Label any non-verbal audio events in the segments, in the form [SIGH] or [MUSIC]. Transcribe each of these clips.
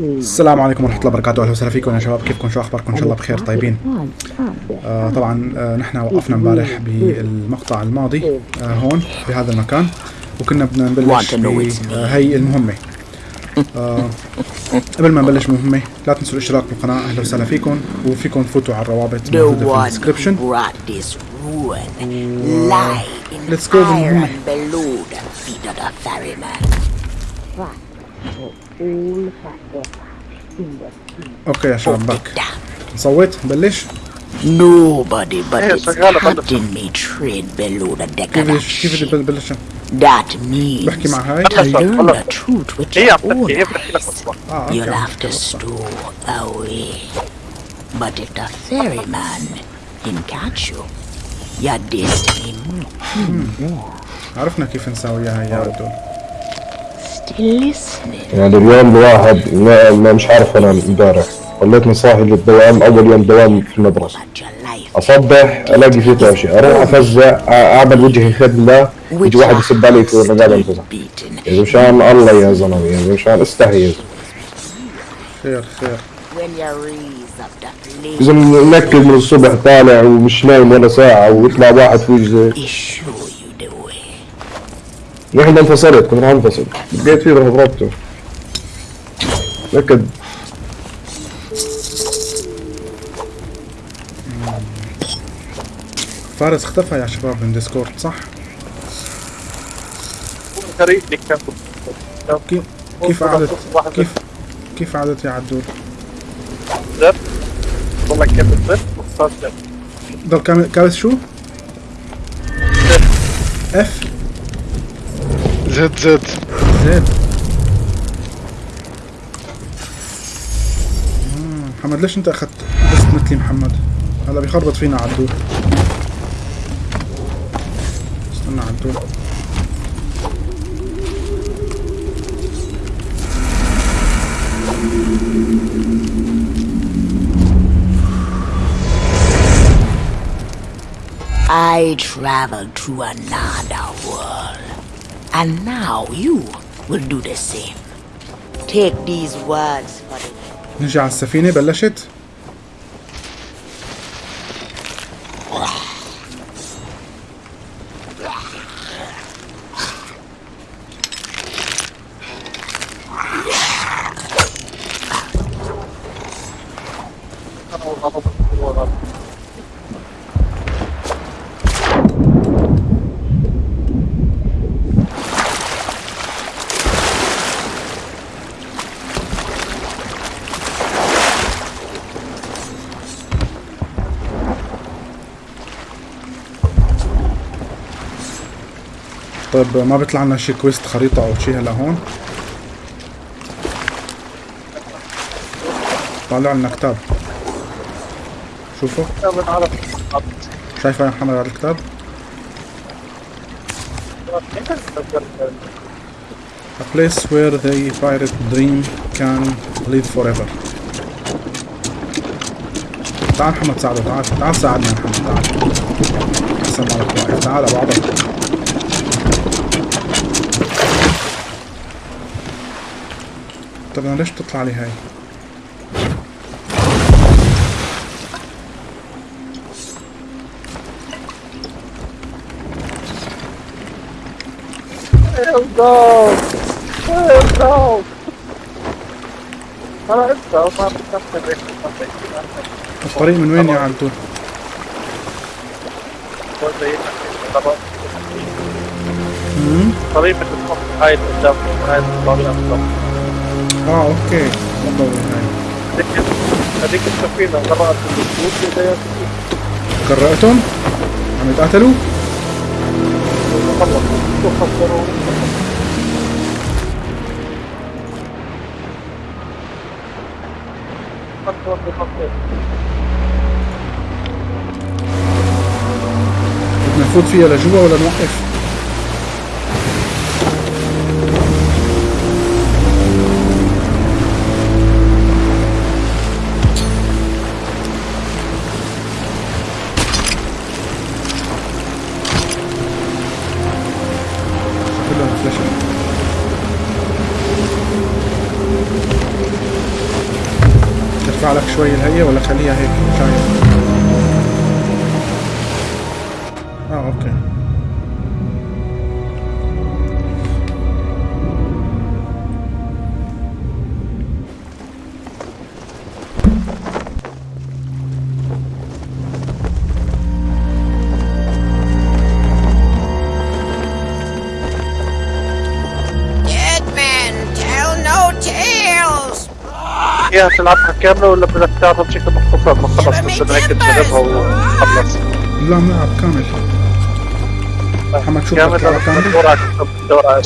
السلام عليكم ورحمة الله وبركاته. أهلا وسهلا فيكم يا شباب. كيفكم شو أخباركم إن شاء الله بخير؟ طيبين؟ آه طبعا آه نحن وقفنا امبارح بالمقطع الماضي آه هون بهذا المكان وكنا بدنا نبلش بهي المهمة. آه قبل ما نبلش مهمة لا تنسوا الاشتراك بالقناة. أهلا وسهلا فيكم وفيكم تفوتوا على الروابط موجودة في الديسكربشن Let's go بالمهمة اوكي يا شباب باك نصوت نبلش Nobody but Yeah, its شغالة برضه. captain may trade below the deck of كيف that كيف ship. بدي بلش That means بحكي مع هاي to learn خلص. the truth with هي your عم own تحكي هي بتحكي لك eyes. اصلا اه You'll اوكي have to stow away. But if the ferryman can catch you, your destiny عرفنا كيف نساويها يا listening. يعني اليوم الواحد ما, ما مش عارف انام امبارح. ضليتني صاحي للدوام أول يوم دوام في المدرسة. أصبح ألاقي فيه توشي أروح أفزع أعمل وجهي خدله يجي واحد يسب علي في الرقابه انفزع يا مشان الله يا زلمة يا مشان استحي خير خير when you raise up that إذا. منكد من الصبح طالع ومش نايم ولا ساعة ويطلع واحد way. نحن انفصلت كنا أنفصل بقيت فيه رحت ضربته نكد فارس اختفى يا شباب من ديسكورد صح؟ كيف كيف قعدت كيف كيف قعدت يا عدول؟ ضل كامل كابس شو؟ اف زد زد مم، محمد ليش أنت أخذت بس مثلي محمد؟ هلا بيخربط فينا عدول استنى عدول I traveled to another world. And now you will do the same. Take these words for the نجي على السفينة بلشت؟ طيب ما بيطلع لنا شي كويست خريطة أو شي هلا هون؟ طالع لنا كتاب شوفوا شايفه يا محمد هذا الكتاب؟ A place where the pirate dream can live forever. تعال محمد ساعده تعال تعال ساعدنا محمد تعال أحسن واقف تعال ابو طب أنا ليش بتطلع لي هاي؟ أنا ما بتكفي الطريق من وين يا عبدول؟ طريقة الحط هاي قدام هاي الطريقة بالضبط آه أوكي هاي هذيك هذيك غرقت بالسوق اللي قرأتهم؟ عم يتقاتلوا؟ بدنا نفوت فيها لجوا ولا نوقف؟ كاملة ولا بدك تلعبها بشكل مختصر ما خلص بس انك تجربها وخلص لا بنلعب كامل محمد شو بدك؟ كامل تلعب كامل؟ دور على دور على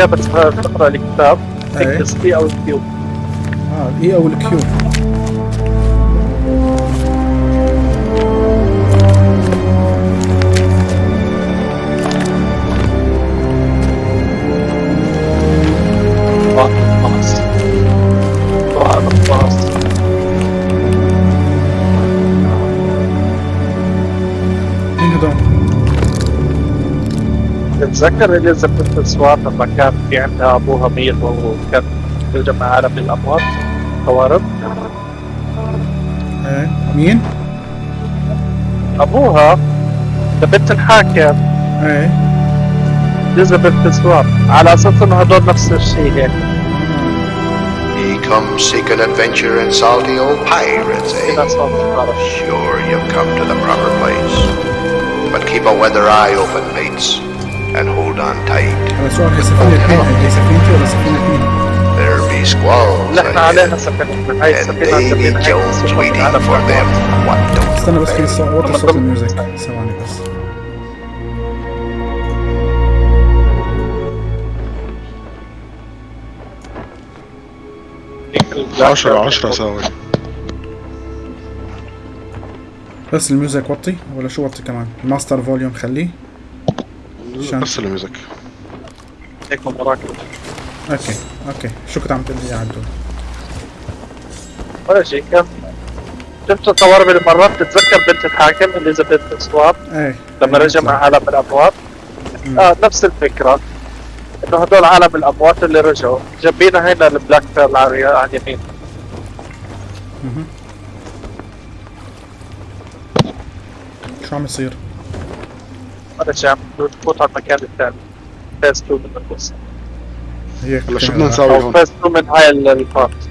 وانت كيف بتقرا الكتاب إيه. تكبس E أو ال Q آه ال E أو ال Q تتذكر إليزابيث سوان لما كان في عندها ابوها ميت وكان يجمع عالم الأموات؟ خوارب إيه مين؟ أبوها؟ بنت الحاكم. إيه. إليزابيث سوان على أساس إنه هدول نفس الشيء هيك. Come seeking adventure and salty old pirates, eh? Sure, you've come to the proper place. But keep a weather eye open, mates, and hold on tight. هذا سؤال هي سفينة مين؟ هي سفينتي ولا سفينة مين؟ There be squalls إحنا ahead, عليها سفينة هاي and السفينة Davy Jones waiting for them. What don't استنى بس في they? صوت وطي صوت الميوزك ثواني بس عشرة عشرة ساوي بس ال music وطي ولا شو وطي كمان؟ ال master volume خليه عشان- بس ال music هيك مراكب okay okay. شو كنت عم تقول لي يا عبدول؟ ولا شيء كان شفت الطوارئ بالمرات تتذكر بنت الحاكم إليزابيث سوان إيه لما رجع مع عالم الأموات. آه نفس الفكرة. إنه هدول عالم الأموات اللي رجعوا. جايبينها هنا ال Black Pearl على اليمين مهم. شو عم يصير؟ عم تفوت على المكان الثاني phase 2 من القصة هيك هلا شو بدنا نساوي أو هون؟ phase 2 من هاي ال- ال part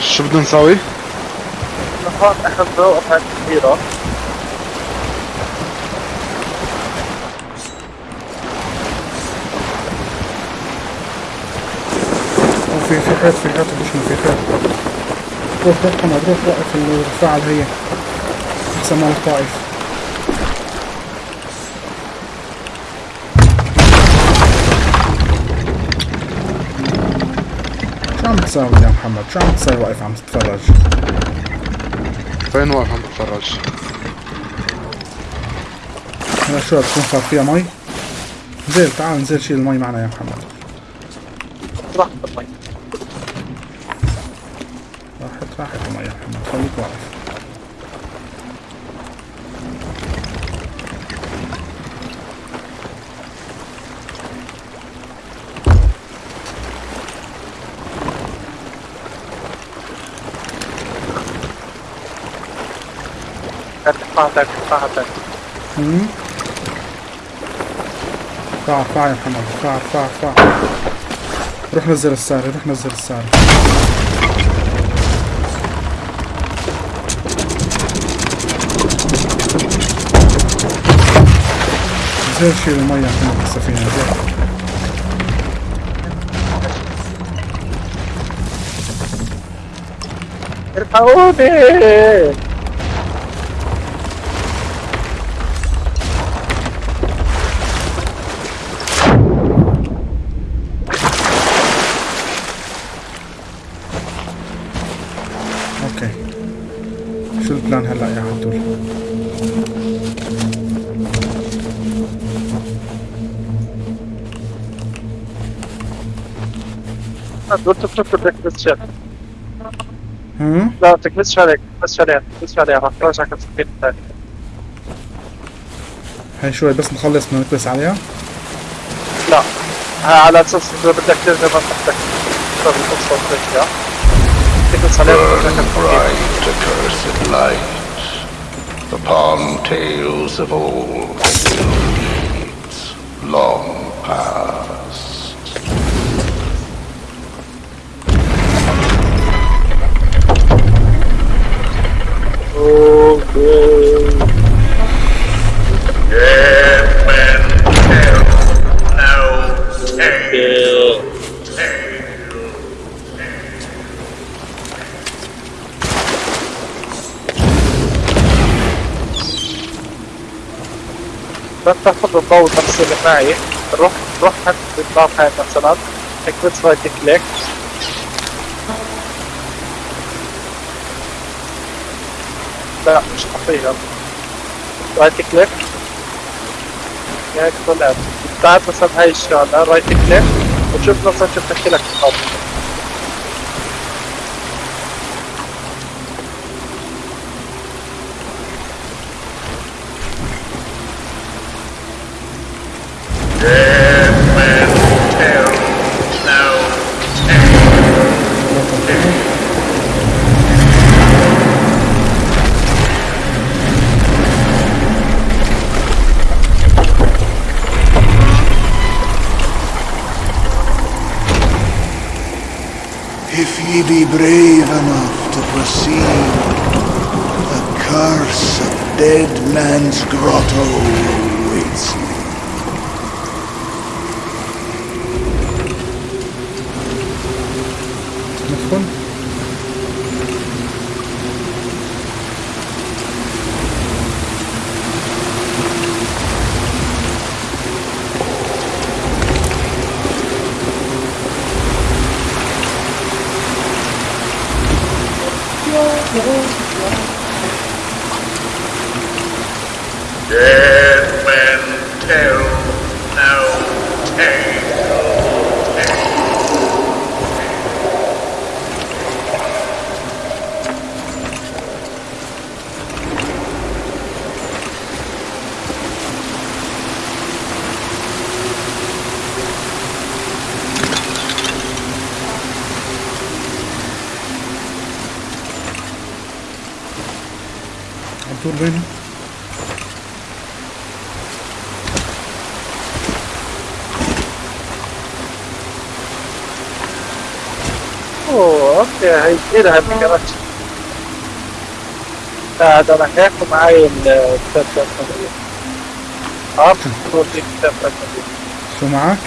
شو بدنا نساوي؟ هون بنوقف عند كبيرة في في حيط في حيط بشنو في حيط روح روح حمد روح وقف الفاعل هي احسن مال الطائف شو عم تساوي يا محمد؟ شو عم تساوي واقف عم تتفرج؟ فين واقف عم بتفرج؟ هلا شو بتكون صار فيها مي؟ نزل تعال نزل شيل المي معنا يا محمد راح بالمي راحت راحت المي يا محمد خليك واقف تاني مم. ارفع ارفع يا محمد. ارفع ارفع ارفع روح نزل الساري روح نزل الساري نزل شيل المية محمد بالسفينة نزل الحقوني دول تتركوا تكبس شر هم لا تكبسش عليك تكبسش عليها تكبسش عليها راح ترجعك السفينة الثانية هاي شوي بس نخلص بدنا نكبس عليها لا ها على اساس اذا بدك ترجع ما بدك تختار القصة وترجع تكبس عليها Burn وترجعك السفينة bright accursed light upon tales of old الضوء نفس اللي معي. روح روح عند النار هاي مثلا تكبس right click لا مش حقيقة right click هيك طلعت بعد مثلا هاي الشغلة. right click وشوف مثلا شو بتحكي لك الضوء If ye be brave enough to proceed, the curse of dead man's grotto هي كثير هالكرتش هذا راح ياخذ معي الثلاث أه؟ شو معك؟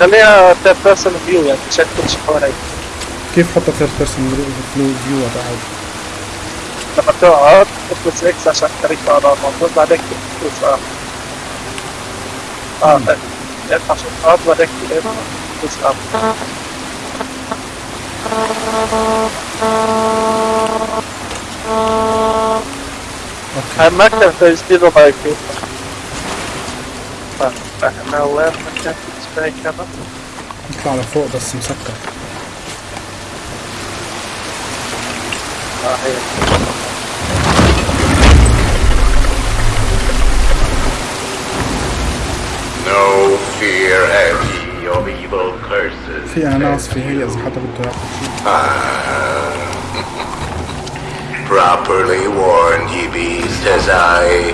خليها third person view يعني شيء حواليك كيف حط third person view بعد؟ لما تقعد تدوس X عشان تخليك تقعد على الموضوع بعدين تدوس أه؟ أه اف عشان تقعد بعدين تدوس Okay. I must have those little like. But back in our left, I can't. You can't afford this in sector. Ah, here. في اناناس في هي اذا حدا بده ياكل شيء Properly warned ye beast as I.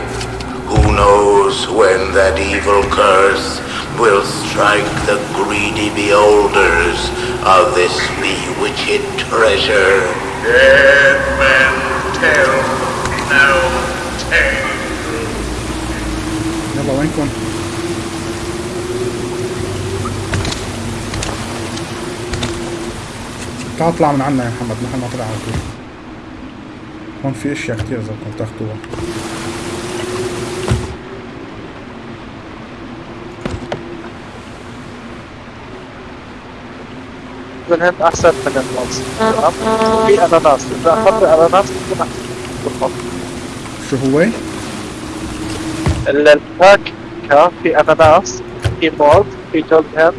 Who knows when that evil curse will strike the greedy beholders of this bewitched treasure? Dead men tell no tale. يلا وينكم؟ تعال اطلع من عنا يا محمد محل ما طلع على طول. هون في أشياء كتير إذا بدكم تاخذوها من هند أحسن من الموز في أناناس. إذا أخذت أناناس بتكون أحسن. شو هو؟ ال- الفاكهة في أناناس في موز في جوز هند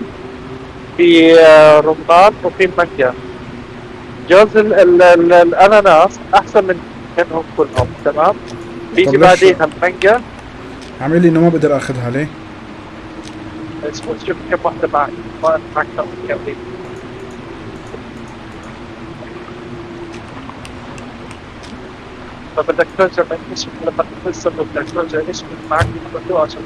في آه، رمان وفي مانجا جوز ال ال ال الأناناس أحسن من منهم كلهم تمام؟ بيجي بعدين المانجا. عامل لي إنه ما بقدر أخذها ليه؟ اسمه شوف كم واحدة معي ما معك كم. فبدك ترجع من اسمك لما تفسر بدك ترجع اسمك معك عشان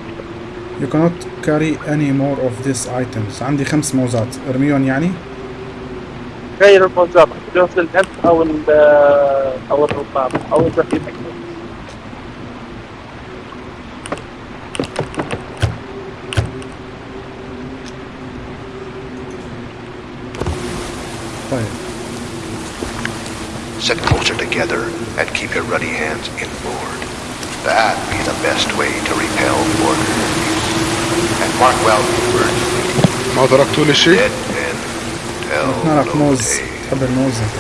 You cannot carry any more of these items. عندي خمس موزات. أرميهم يعني؟ غير الموزات جوز الهند او ال او الرمان او اذا في مكتوب طيب Sit closer together and keep your ruddy hands inboard. That be the best way to repel border enemies. And mark well the words ما تركتوا لي شيء؟ tell نعرف موز. تحب الموز انت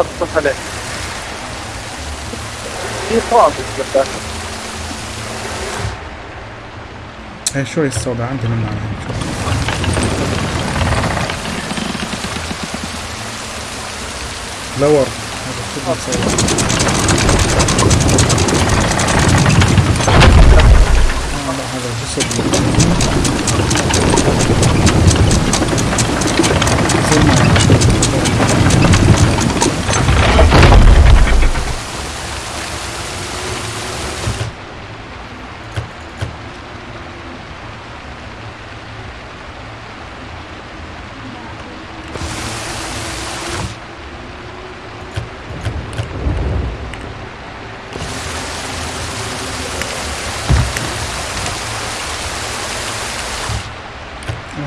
الصف عليه في بالذات هي شوي السوداء عندي منها. لور هذا بدنا نسوي؟ آه هذا جسد زي ما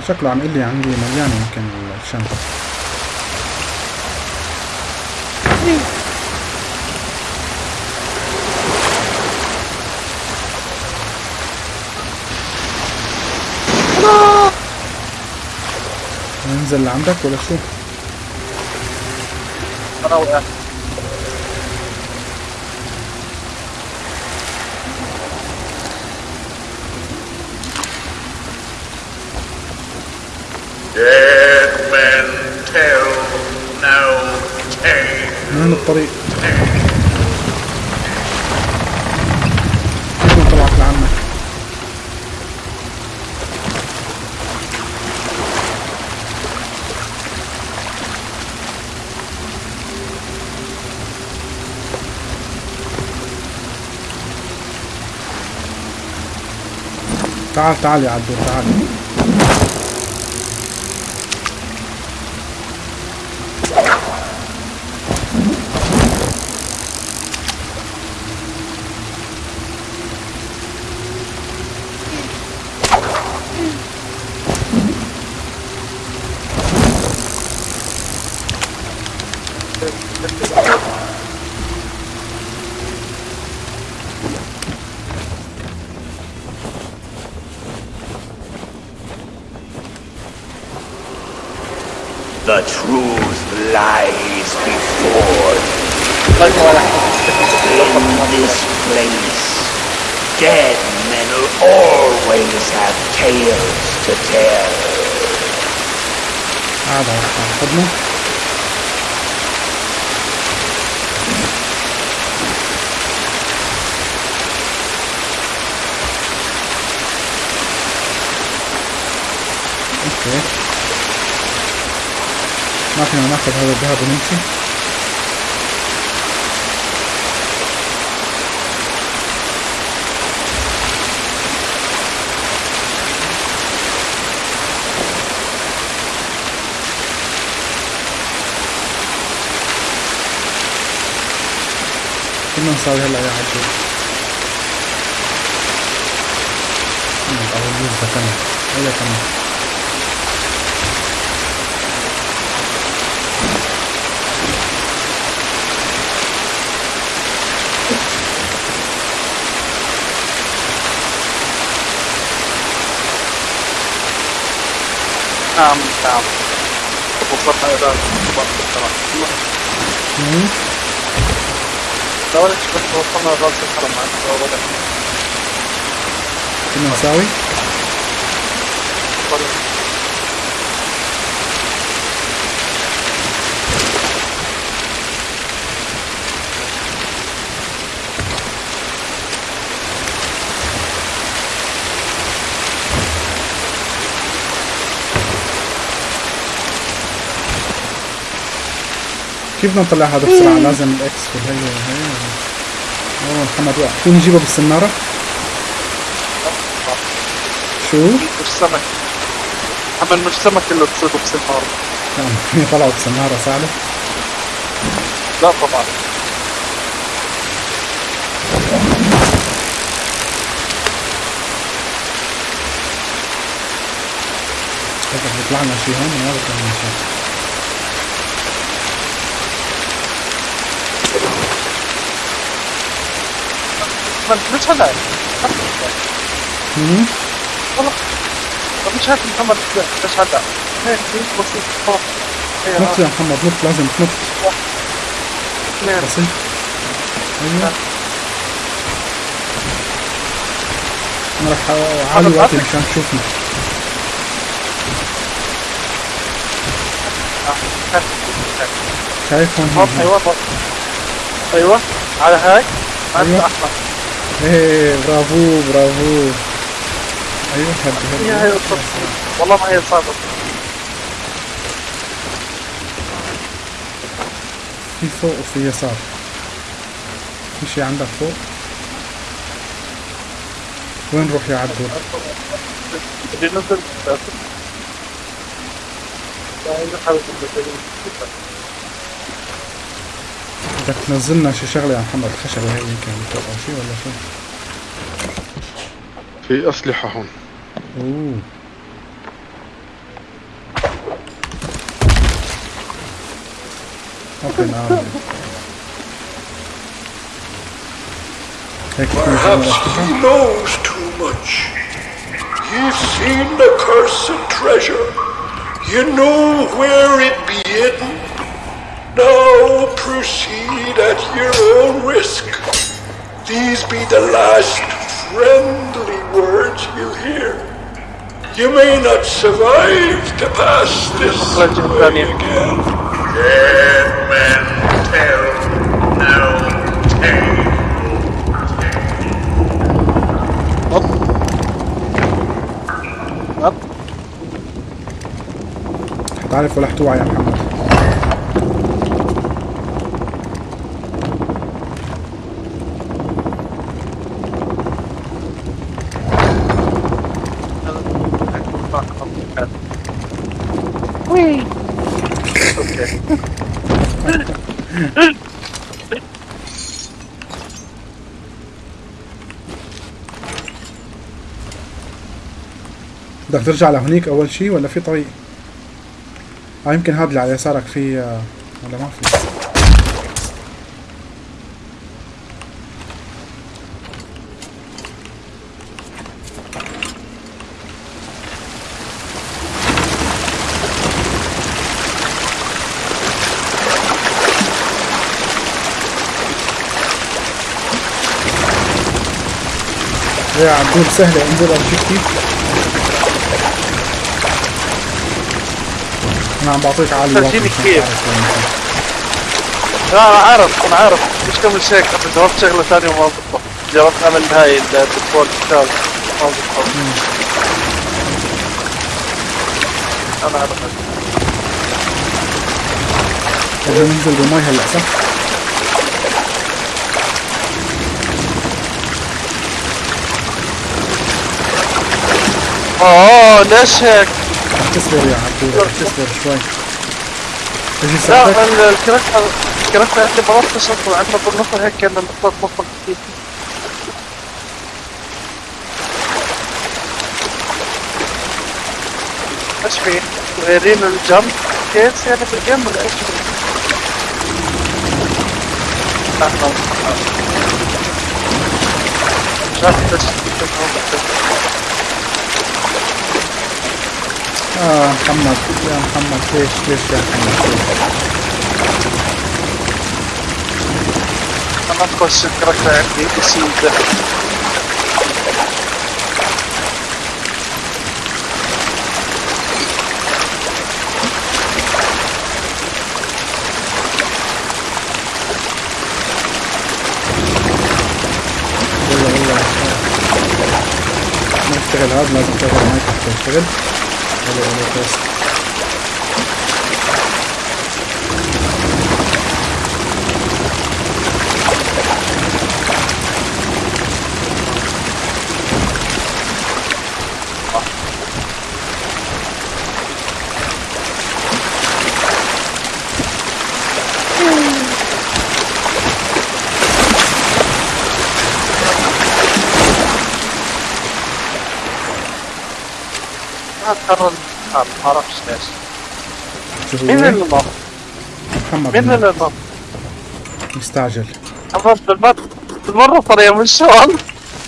شكله عم يقول لي عندي مليانة يمكن الشنطة ننزل لعندك ولا شو؟ أنا وقعت Dead men tell no وين الطريق؟ ما طلعت لعنك؟ تعال تعال يا عبدو تعال صالح العراقي kalau ini tekan ayo kamu Um, um, bukan ada buat terang. Hmm? ليش بس وصلنا راس الحرم عند وضع كنا نساوي كيف بدنا نطلع هذا بسرعة؟ لازم الإكس وهي وهي. أوه محمد وقع فيني نجيبه بالسنارة؟ شو؟ مش سمك. عمل مش سمك اللي تصيده بسنار كان فيني طلعوا بسنارة سهلة لا طبعا. بيطلع لنا شي هون ما بيطلع لنا شي من مش هلا مم. والله طب مش هات محمد مش هلا هيك بسيط فوق هي نط يا محمد نط لازم تنط اثنين بسيط أيوه أنا رح اعلي وقتي مشان تشوفني شايف هون هون هون أيوه. أيوه على هاي. أيوة. احمر إيه برافو برافو. أيوه هي الصف. والله ما هي صعبة. في فوق وفي يسار. في شي عندك فوق؟ وين نروح يا عبدو؟ بدي ننزل لا، هي حاول تنزل. بدك تنزلنا شي شغلة يا محمد خشبة هي يمكن أو شي ولا شو في أسلحة هون أوه أوكي نعم Perhaps he knows too much. You've seen the cursed treasure. You know where it be hidden. Now proceed at your own risk. These be the last friendly words you hear. You may not survive to pass this Legend, way Daniel. again. Dead men tell no tale. حتعرف ولا حتوعى يا محمد أوكي بدك ترجع لهونيك أول شي ولا في طريق؟ آه يمكن هذا اللي على يسارك في آه، ولا ما في؟ يا عبدول سهلة انزل امشي كيف أنا عم بعطيك. تعرف وين أنت. لا أنا عارف أنا عارف مش كم شيء كنت جربت شغلة ثانية وما ضبطت جربت أعمل هاي الدكتور كتاب ما ضبطت أنا عارف بدنا ننزل بالمي هلأ صح؟ آه؟ رح تصبر يا عبدول رح تصبر شوي لا ساعتك ال- الكاركتر الكاركتر عندي بنط شكله عندنا بالنص هيك كان نقطة نقطة كتير إيش في؟ غيرين الجمب كيس يعني في الجيم ولا إيش؟ لا مش عارف ليش آه محمد. يا محمد ليش ليش يا محمد؟ أنا نخش الكاركتر عندي ما يشتغل هذا لازم تشغل مايك حتى Hello, Amethyst. مين هو؟ اللي نط؟ محمد مين اللي نط؟ مستعجل. محمد بالمرة بالمرة صار يعمل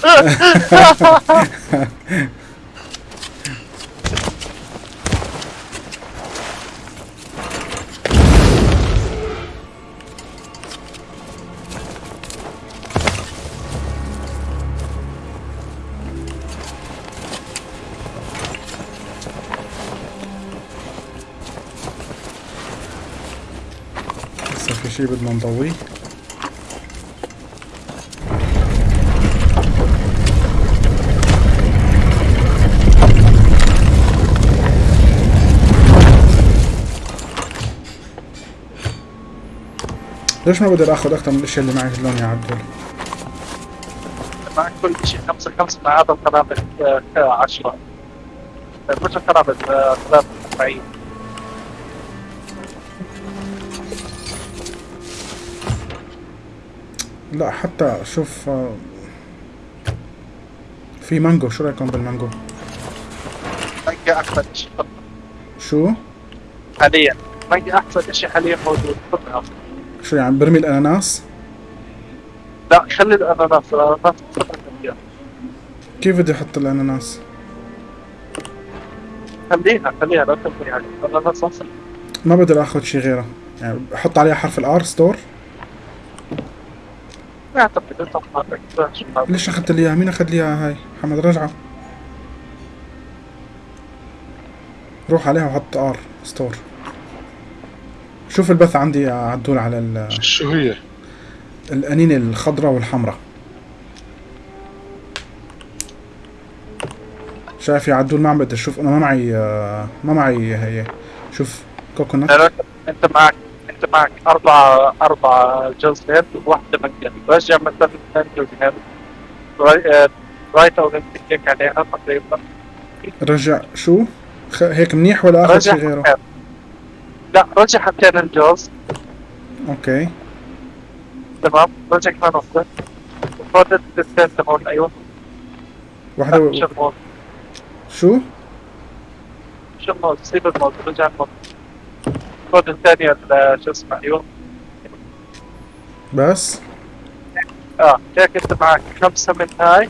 [LAUGHS] نضويه ليش ما بقدر أخذ أكثر من الاشياء اللي معي هلون يا عبدول معك كل شيء خمسة خمسة مع هذا القنابل آه، عشرة مش القنابل قنابل لا حتى شوف آه، في مانجو. شو رأيكم بالمانجو؟ مانجا أحسن شيء شو؟ حاليا. مانجا أحسن شيء حاليا موجود. خذها شو يعني برمي الأناناس؟ لا خلي خذها مانجا. كيف بدي أحط الأناناس؟ خليها خليها لا تبني عليه الأناناس أحسن ما بقدر أخذ شي غيره. يعني أحط عليها حرف الآر ستور ما أعتقد أنت حماتك شو هذا؟ ليش أخذت لي اياها مين أخذ لي اياها هاي؟ محمد رجعة. روح عليها وحط آر ستور. شوف البث عندي يا عدول على ال- شو هي؟ الأنينة الخضراء والحمراء. شايف يا عدول؟ ما عم بقدر شوف أنا ما معي آه، ما معي هي. شوف coconut. أنت معك. أنت معك أربع جوز هيد وواحدة مانجا رجع جوز هيد ri- آه، right left click عليها تقريبا. رجع شو؟ خ... هيك منيح ولا اخذ رجع شي غيره؟ حبتين. لا رجع حبتين الجوز okay. تمام رجع كمان واحدة. وخذ الاثنين تبعون أيوه. واحدة و... شو شو؟ الموز سيب الموز رجع الموز خذ الثانية ال- شو اسمه أيوه بس؟ آه هيك انت معك؟ خمسة من هاي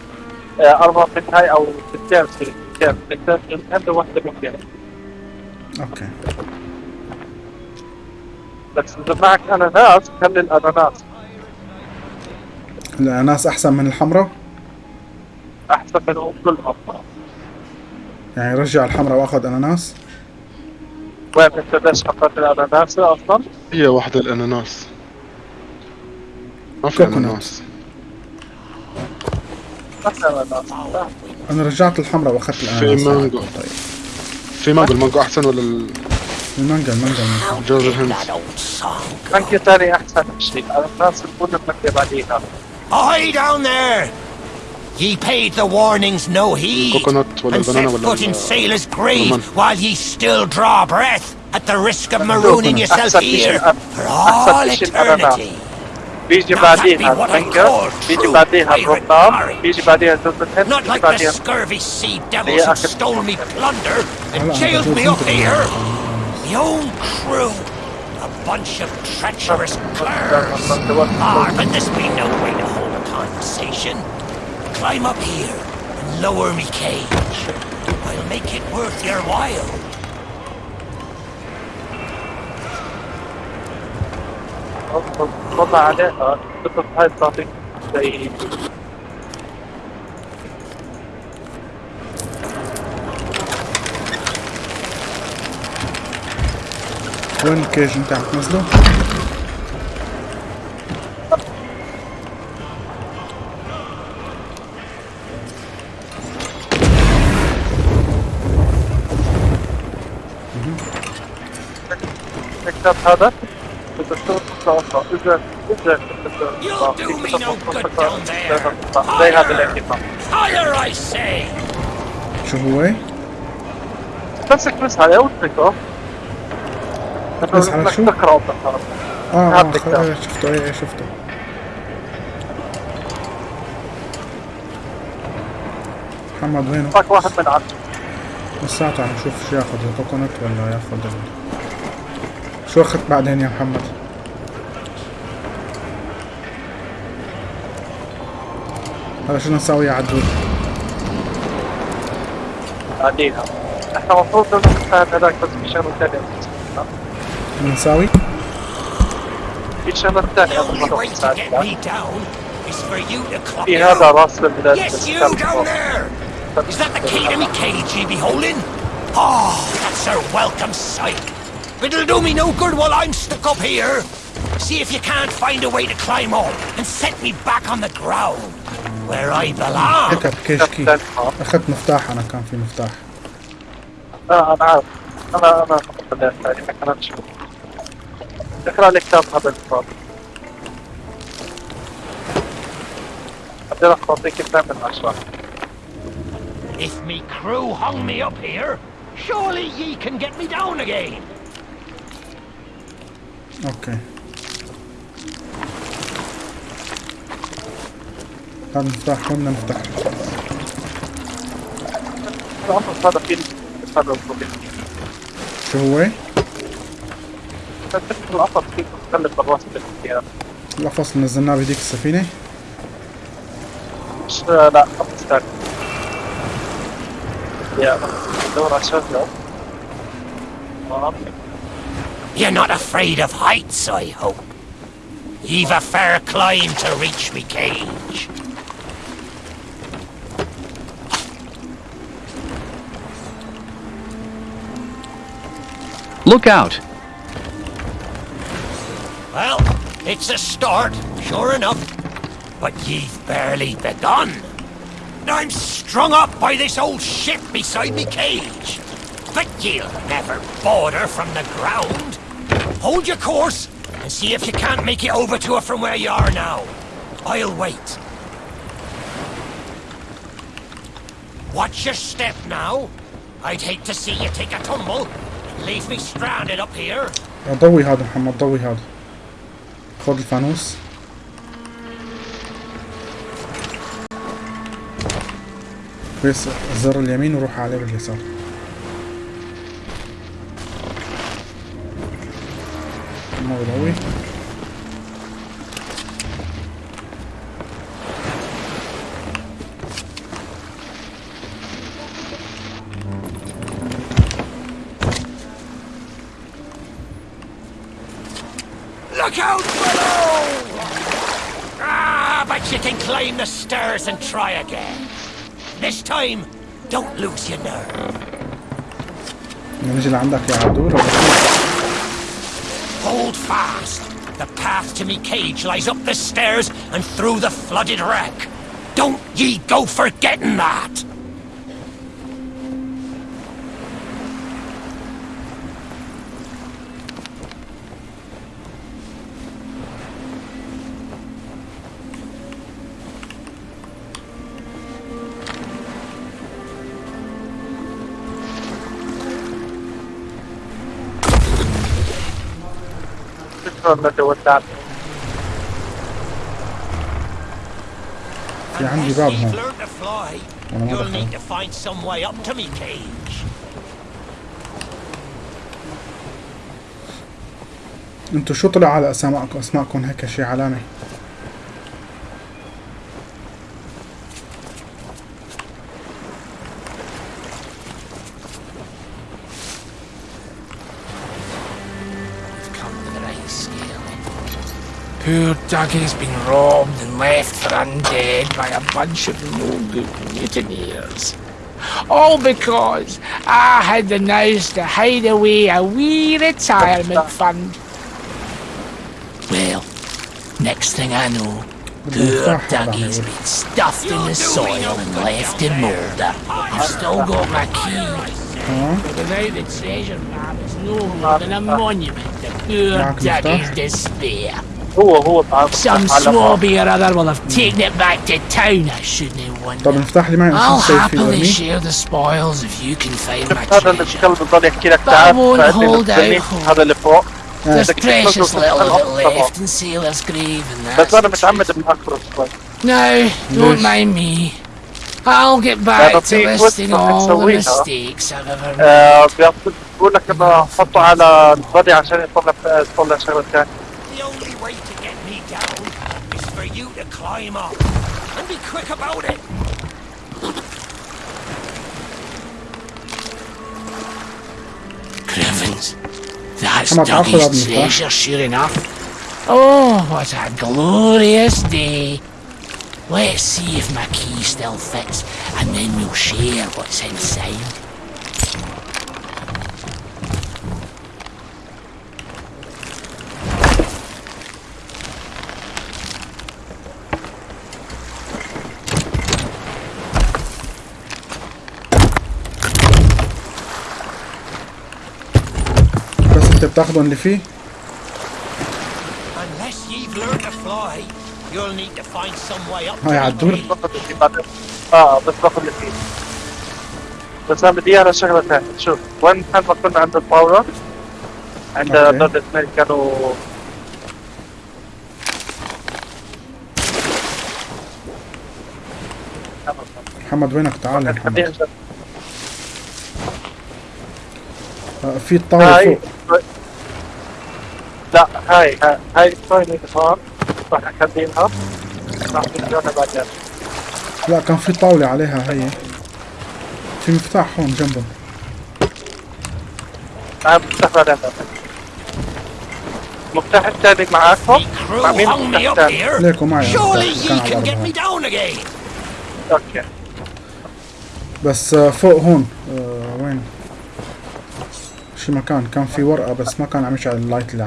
آه أربعة من هاي أو اثنين اثنين من هند وواحدة من هند okay. بس إذا معك أناناس خلي الأناناس. الأناناس أحسن من الحمراء؟ أحسن من كلهم يعني رجع الحمراء وأخذ أناناس؟ وين أنت ليش حطيت الأناناس أصلا؟ هي واحدة الأناناس ما في لا. أنا رجعت الحمراء وأخذت في الأناناس مانجو طيب في مانجو المانجو أحسن ولا ال- المانجا المانجا. جوز الهند. مانجا ثاني أحسن شيء بعديها Ahoy down there! Ye paid the warnings no heed, Coconut, and set foot in sailor's grave while ye still draw breath at the risk of marooning yourself here for all eternity. Not like the scurvy sea devils who stole me plunder and jailed me up here. The own crew, a bunch of treacherous curs. Ah, but this be no way to hold a conversation? Climb up here and lower me cage. I'll make it worth your while. Hold on, uh, surprise something. One occasion darkness though. الكتاب هذا الدكتور مصطفى. زي! شو هو؟ تمسك بس عليه وتتركه بس على شو؟ تقرا. آه آه شفته إيه شفته محمد وينه؟ معك واحد من عندهم لساته عم نشوف شو ياخذ الكوكونات ولا ياخذ ال... شو اخذت بعدين يا محمد؟ هذا شو نساوي يا عدول؟ بعديها إحنا المفروض نساعد هذاك بس في شغلة ثانية بدنا نساوي؟ في شغلة ثانية you في هذا. راس البلاد you! Is that the key to me cage ye be holding? Oh, that's a welcome sight. It'll do me no good while I'm stuck up here. See if you can't find a way to climb up and set me back on the ground, where I belong. هيك بكيش كي اخذت مفتاح انا كان في مفتاح اه انا عارف انا انا البلاد الثانيه ما كانت شو اقرا لي كتاب هذا الكتاب بدي اعطيك اثنين من عشرة If me crew hung me up here, surely ye can get me down again. أوكي هذا المفتاح وين نفتح؟ شو هو؟ القفص فيه بالاختيار القفص اللي نزلناه بهديك السفينة؟ لا قفص ثاني يا دور على آه. You're not afraid of heights, I hope. You've a fair climb to reach me cage. Look out! Well, it's a start, sure enough. But ye've barely begun. I'm strung up by this old ship beside me cage. But ye'll never border from the ground. Hold your course and see if you can't make it over to her from where you are now. I'll wait. Watch your step now. I'd hate to see you take a tumble and leave me stranded up here. ضوي هذا محمد ضوي هذا خذ الفانوس بس زر اليمين وروح عليه باليسار ما بضوي Look out below! Ah, but you can climb the stairs and try again. This time, don't lose your nerve. بدنا نجي لعندك يا عدول ولا كيف؟ Hold fast. The path to me cage lies up the stairs and through the flooded wreck. Don't ye go forgetting that! في عندي باب هون learned to fly, أنا ما you'll دخلت. need to find some way up to me cage. أنتوا شو طلع على اسماءكم أسماءكم هيك شي علامة You've come to the right scale. Poor Dougie's been robbed and left for undead by a bunch of no good mutineers. All because I had the nous to hide away a wee retirement fund. Well, next thing I know, poor Dougie's been stuffed in the soil and left in moulder. I've still got my key. But without the treasure map, it's no more than a monument to poor معك مفتاح؟ Dougie's despair. هو هو تعال Some swabby or other will have taken it back to town, I shouldn't have طب wondered. المفتاح اللي معي I'll اصلا سيف فيه happily ورميه share the spoils if you can find my هذا اللي treasure. الكلب بضل يحكي لك But I تعال won't فأنت hold بتستني. out هذا اللي فوق There's بدك precious تخلص little of it طبعا. left in Sailor's Grave and بس that's انا the متعمد truth. بنأخره شوي No, don't ليش؟ mind me. I'll get لأنه back to في listing quest all the بتسويها. mistakes I've ever made. آه، بيعطيك- بقول لك انه حطه على البادي عشان يطلع يطلع شغله ثانيه The only way to get me down is for you to climb up. And be quick about it. Crevens. That's Come on, I'll pull up Dougie's the phone. treasure, sure enough. Oh, what a glorious day. Let's see if my key still fits, and then we'll share what's inside. بس انت بتاخذهم اللي فيه you'll need to find some way up. هاي عالدور آه بس باخذ اللي فيه. بس أنا بدي إياها شغله ثانية. شوف وين كان ما كنا عند الباورة؟ عند. دول الاثنين كانوا محمد وينك؟ تعال يا محمد. آه، في الطاولة هاي فوق. لا هاي هاي- هاي كمان راح بعدين لا كان في طاولة عليها هي. في مفتاح هون جنبهم. تعال نفتح بعدين الثاني معاكم. crew مع مين up الثاني. ليكو معي هون. أوكي. بس آه، فوق هون آه، وين؟ شي مكان. كان في ورقة بس ما كان عم يشعل اللايت اللي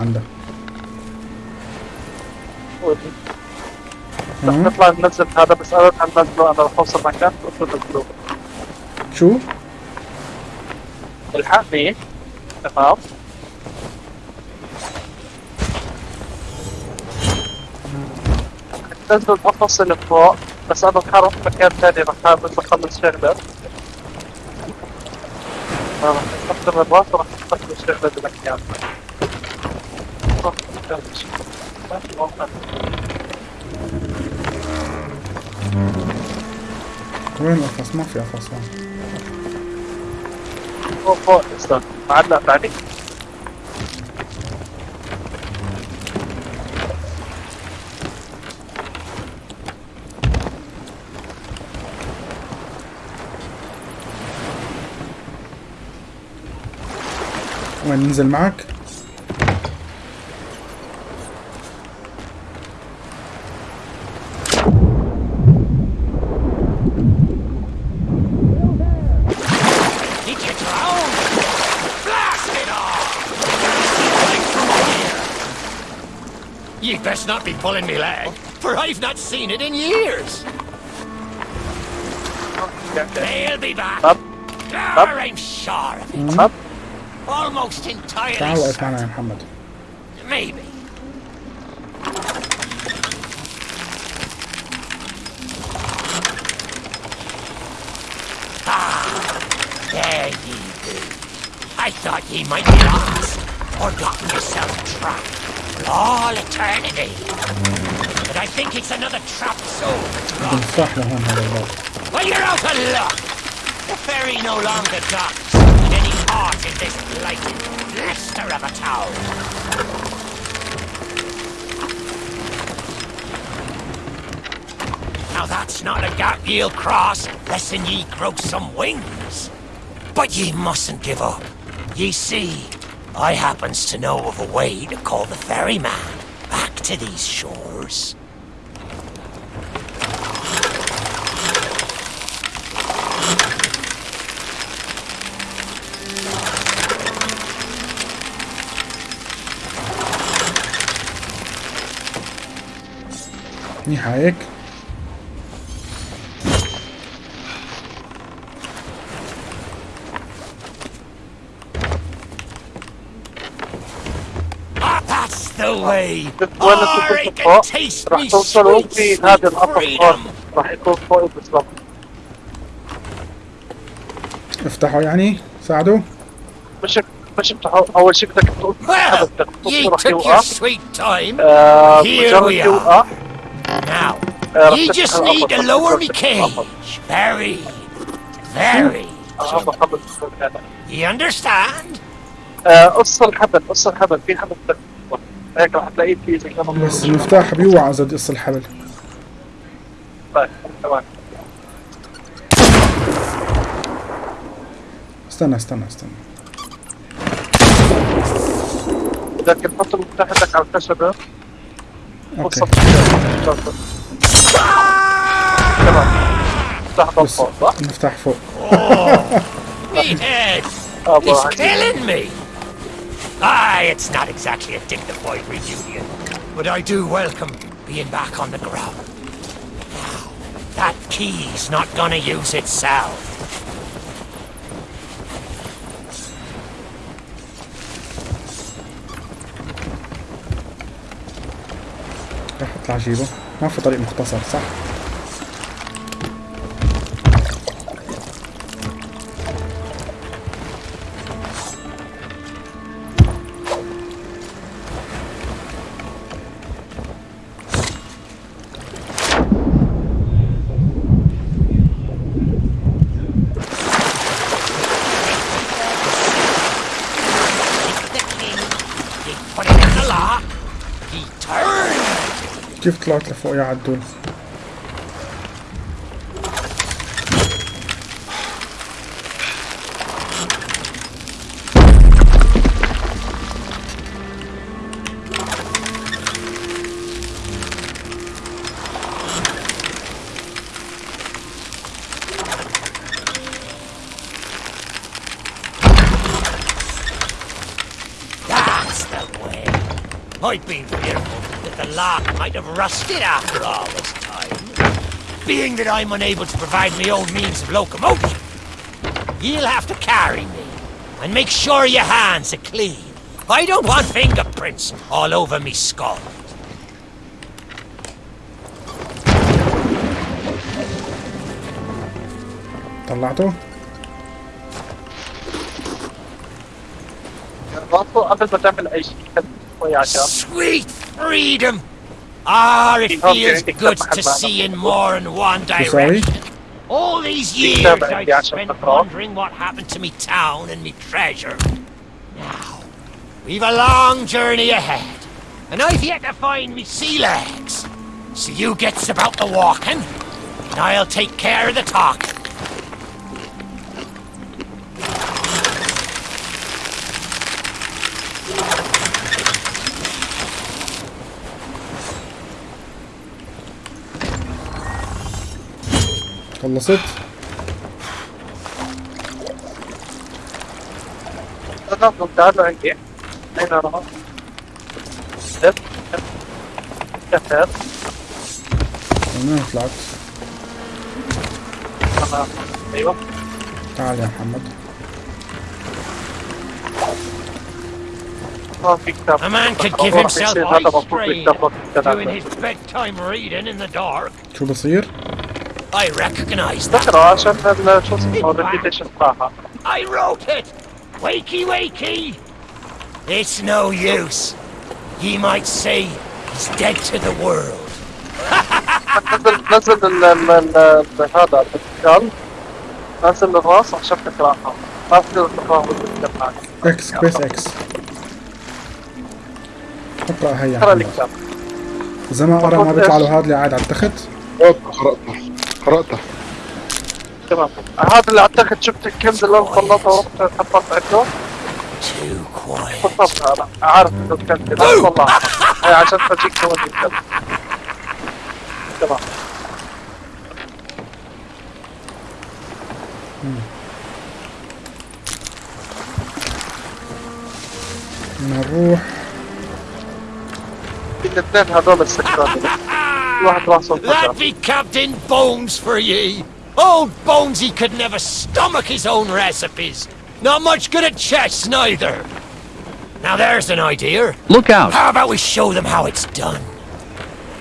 رح مم. نطلع ننزل هذا بس أنا رح ننزله أنا رح اوصل مكان شو؟ الحقني تمام. نزلوا القفص اللي فوق بس أنا بتحرك مكان ثاني بس أخلص شغلة. رح استخدم الراس ورح استخدم الشغله بمكان وين القفص؟ ما في قفص فوق فوق استنى معلق بعدي وين ننزل معك؟ pulling me leg, for I've not seen it in years. They'll be back. Up. Up. I'm sure of it. Mm-hmm. Up. Almost entirely. Sağ. Maybe. Ah, there ye do. I thought ye might be lost, or gotten yourself trapped for all eternity. But I think it's another trap, soul. Well, you're out of luck. The ferry no longer docks, and any heart in this blighted blister of a town. Now that's not a gap ye'll cross, lessen ye grow some wings. But ye mustn't give up. Ye see, I happens to know of a way to call the ferryman to these shores. Nihayek. Way. وين Or أنتم I كنتوا can فوق taste راح توصلوا في هذا freedom. راح يكون فوق بالضبط افتحوا يعني ساعدوا مش مش افتحوا أول شيء بدك تقول Well, بدك ye تقول راح يوقع sweet time. آه، Here مجرد we are. يوقع آه، you just need to القفص. lower me القفص. cage. Very, very. آه، هذا هذا. You understand? آه، قص الحبل قص الحبل في حبل بدك. هيك راح تلاقيه في بس المفتاح بيوعى إذا بدي اقص الحبل. طيب تمام. استنى استنى استنى. بدك تحط المفتاح عندك على الخشبة أوكي. تمام. المفتاح فوق صح؟ المفتاح فوق. [LAUGHS] He's killing me. Aye, it's not exactly a dignified reunion, but I do welcome being back on the ground. Now, that key's not gonna use itself. راح اطلع اجيبه ما في طريق مختصر صح كيف طلعت لفوق يا عدول؟ might have rusted after all this time. Being that I'm unable to provide my own means of locomotion, you'll have to carry me and make sure your hands are clean. I don't want fingerprints all over me skull. طلعته راسه قبل ما تعمل اي شيء خد شوي عشان Sweet freedom! Ah, it feels good to see in more than one sorry? direction. All these years I've spent wondering what happened to me town and me treasure. Now, we've a long journey ahead, and I've yet to find me sea legs. So you gets about the walking, and I'll take care of the talking. خلصت انا تعالوا عندي اين راح؟ لف كفر من وين طلعت انا ايوه تعال يا محمد ما في كتاب A man could give راح himself يصير هذا eye مفروض strain يكتب وقت doing الثلاثة his bedtime reading in the dark. شو بصير I recognize that. ذكره عشان ال- شو اسمه ال repetition تاعها I wrote it! Wakey, wakey! It's no use. Ye might say he's dead to the world. نزل نزل ال- ال- ال- ال- هذا الكتاب نزل الراس عشان تقراها ما تقدر تقراها بالكتاب إكس بيس إكس اقرا هي يا أقرأ الكتاب اذا ما قرا ما بيطلع له هذا اللي قاعد على التخت قرأتها قرأتها. تمام. هذا اللي أعتقد شفت الكنز اللي أنا طلعته ورحت حطيت عنده. بالضبط هذا عارف إنه الكنز أنا طلعته إيه، عشان تجيك كمان تمام. بدنا نروح. في الاثنين هذول السكرات That be Captain Bones for ye! Old Bonesy could never stomach his own recipes! Not much good at chess, neither! Now there's an idea. Look out! How about we show them how it's done?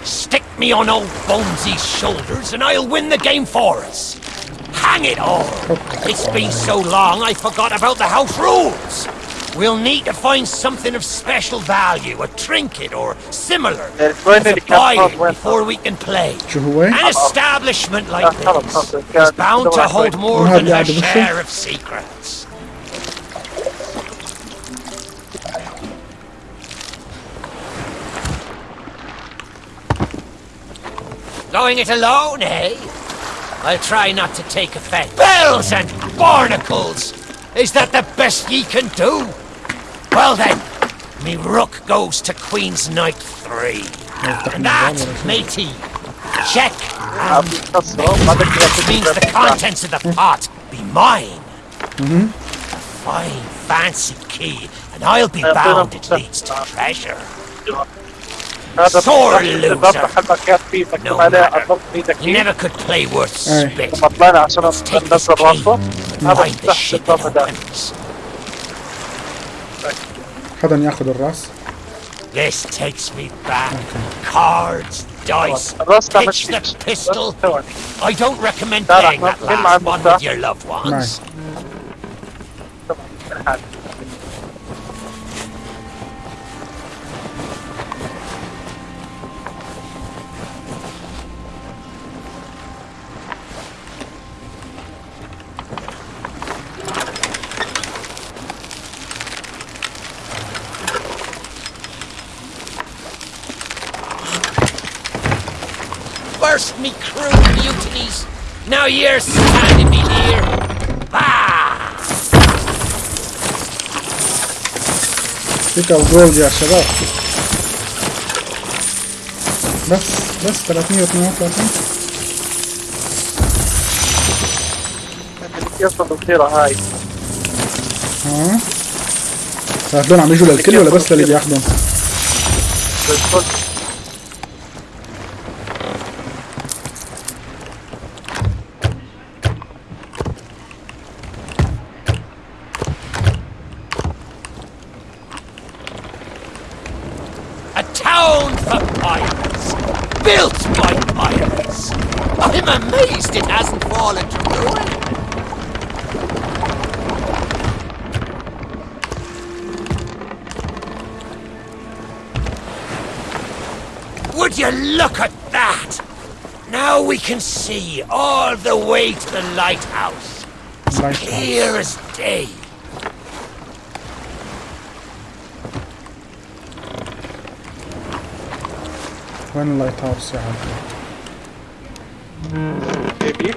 Stick me on old Bonesy's shoulders and I'll win the game for us! Hang it all! It's been so long I forgot about the house rules! We'll need to find something of special value, a trinket or similar, before we can play. An establishment like this is bound to hold more than a share of secrets. Going it alone, eh? I'll try not to take offense. Bells and barnacles! Is that the best ye can do? Well then, me rook goes to Queen's Knight 3. And that, matey, check and means the contents of the pot be mine. Mm-hmm. Fine, fancy key, and I'll be bound it leads to treasure. هذا Sore الباب loser. محل كان فيه No مكتوب عليه matter. اضغط ايدك He never could play worth Aye. spit. لما طلعنا عشان Let's take this ننزل key. راسه هذا Find the تحت shit الباب in هذا weapons. حدا ياخذ الراس This takes me back. Cards, dice, الراس تعمل pitch the شيء. pistol. ثواني. I don't recommend لا، لا، playing that ما- مع last one المفتاح. with your loved ones. First فيك الجولد يا شباب. بس بس 332 القصة القصيرة هاي ها؟ هذول عم يجوا للكل ولا بس للي بياخذهم؟ بالكل we can see all the way to the lighthouse. Lighthouse. Clear as day. وين اللايت هاوس يا عبد بيبي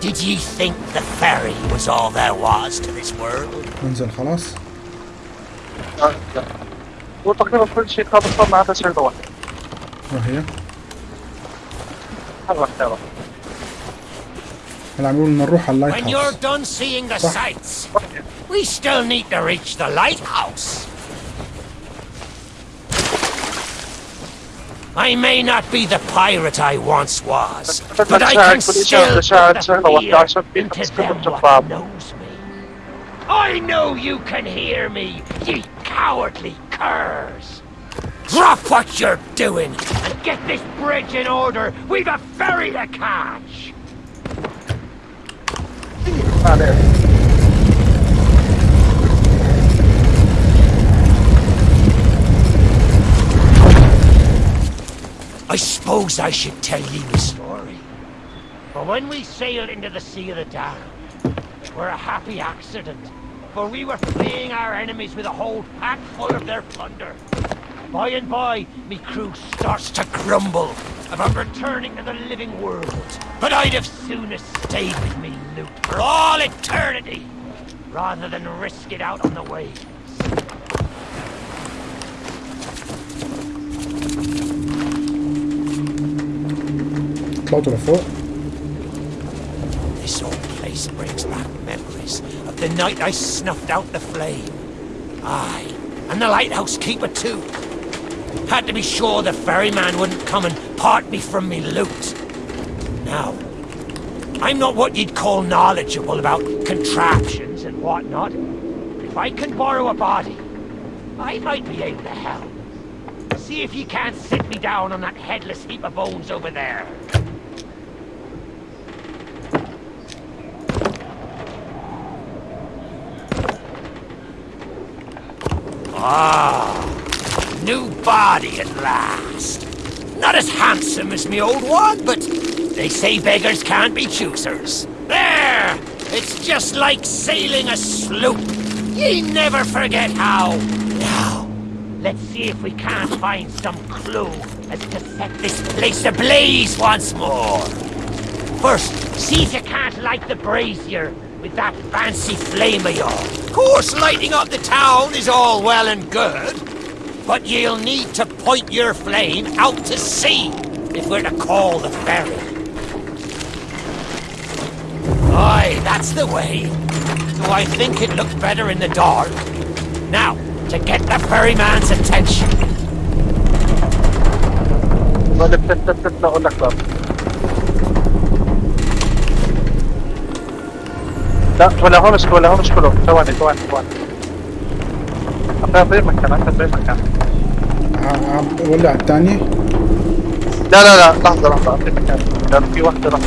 Did ye think the ferry was all there was to this world? ننزل خلاص آه، لا. وتقريبا كل شيء خلص ما عدا شغلة واحدة وهي هلا عم يقولوا بدنا نروح على When اللايت you're هاوس done seeing the Sir. sights, we still need to reach the lighthouse. I may not be the pirate I once was, but I can still put the fear into them what knows me. I know you can hear me, ye cowardly curs. Drop what you're doing and get this bridge in order. We've a ferry to catch. I suppose I should tell ye the story. For when we sailed into the Sea of the Damned, it were a happy accident, for we were fleeing our enemies with a whole pack full of their plunder. By and by, me crew starts to grumble about returning to the living world. But I'd have sooner stayed with me, Luke, for all eternity, rather than risk it out on the waves. Cloud to the foot. This old place brings back memories of the night I snuffed out the flame. Aye, and the lighthouse keeper too. Had to be sure the ferryman wouldn't come and part me from me loot. Now, I'm not what you'd call knowledgeable about contraptions and whatnot. If I can borrow a body, I might be able to help. See if you can't sit me down on that headless heap of bones over there. Ah, body at last. Not as handsome as me old one, but they say beggars can't be choosers. There! It's just like sailing a sloop. Ye never forget how. Now, let's see if we can't find some clue as to set this place ablaze once more. First, see if you can't light the brazier with that fancy flame of yours. Of course, lighting up the town is all well and good, but you'll need to point your flame out to sea if we're to call the ferry. Aye, that's the way. Though I think it looked better in the dark. Now, to get the ferryman's attention. ولا بتتت اقول لك لا لا ولا هون مش ولا هون مش كله ثواني ثواني ثواني أخي غير مكان أخي غير مكان ولع الثانية لا لا لا لحظة لحظة. أخي مكان في واحدة راح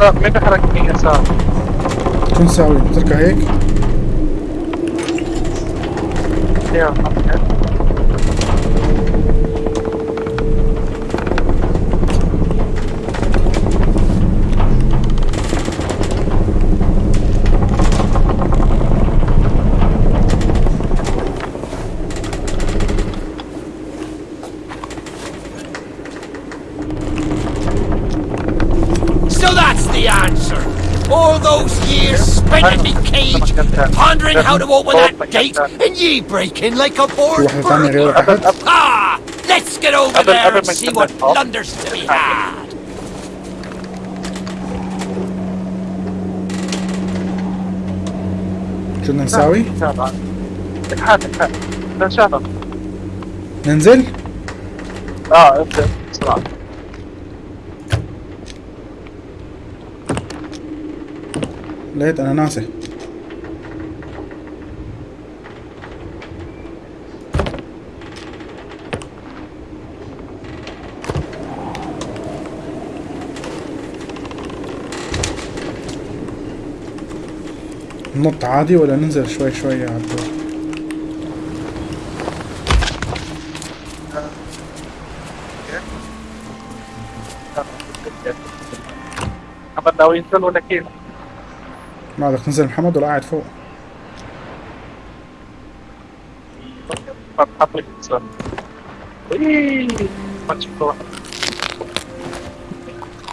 لا مين بيحركني يسار شو نساوي نتركها هيك؟ يا years spent in me cage, pondering how to open that gate, and ye break in like a bored واحدة ثانية غير burglar. تحت Ah! Let's get over Other- there other and see mechanic what off. blunders to be had. شو بدنا نساوي اتحاد اتحاد لا شغل ننزل اه انت بسرعة لقيت اناناسة نط عادي ولا ننزل شوي شوي على الدور محمد ناوي ينزل ولا كيف؟ ما بدك تنزل محمد ولا قاعد فوق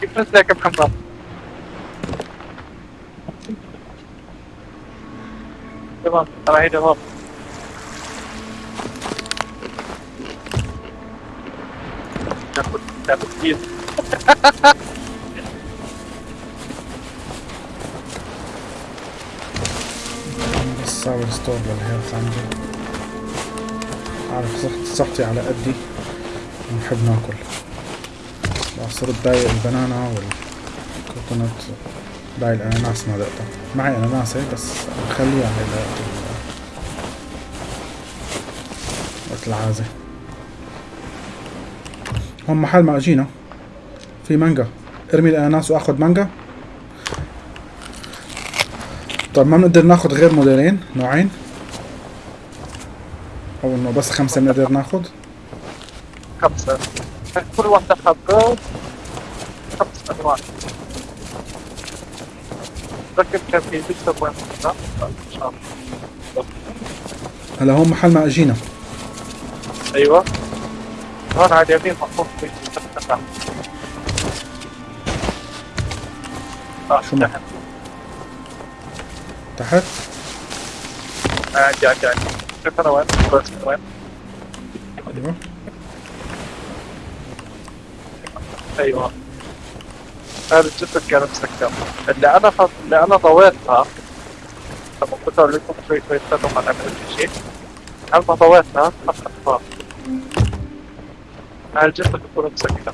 كيف نزلك يا محمد؟ تمام store لل health عندي عارف صحت صحتي على قدي. ونحب ناكل. صرت ضايق ال banana وال coconut. باقي الأناناس ما دقتها. معي اناناسة بس بخليها هي لوقت وقت. العازة. هون محل ما أجينا. في مانجا. ارمي الأناناس وآخذ مانجا. طيب ما بنقدر ناخذ غير موديلين نوعين. أو إنه بس خمسة بنقدر ناخذ خمسة. كل واحدة حبة خمس أنواع ركب كان في بيكسب وين هلا هون محل ما اجينا. أيوه. هون على اليمين محطوط شو ما- تحت. عندي عندي عندي شوف أنا وين وين أيوه. هذا الجسد كان مسكر اللي أنا فض... اللي أنا ضويتها لما أقول لكم شوي شوي استنوا ما نعمل شيء. لما ضويتها؟ اخذتها هذا الجسد يكون مسكر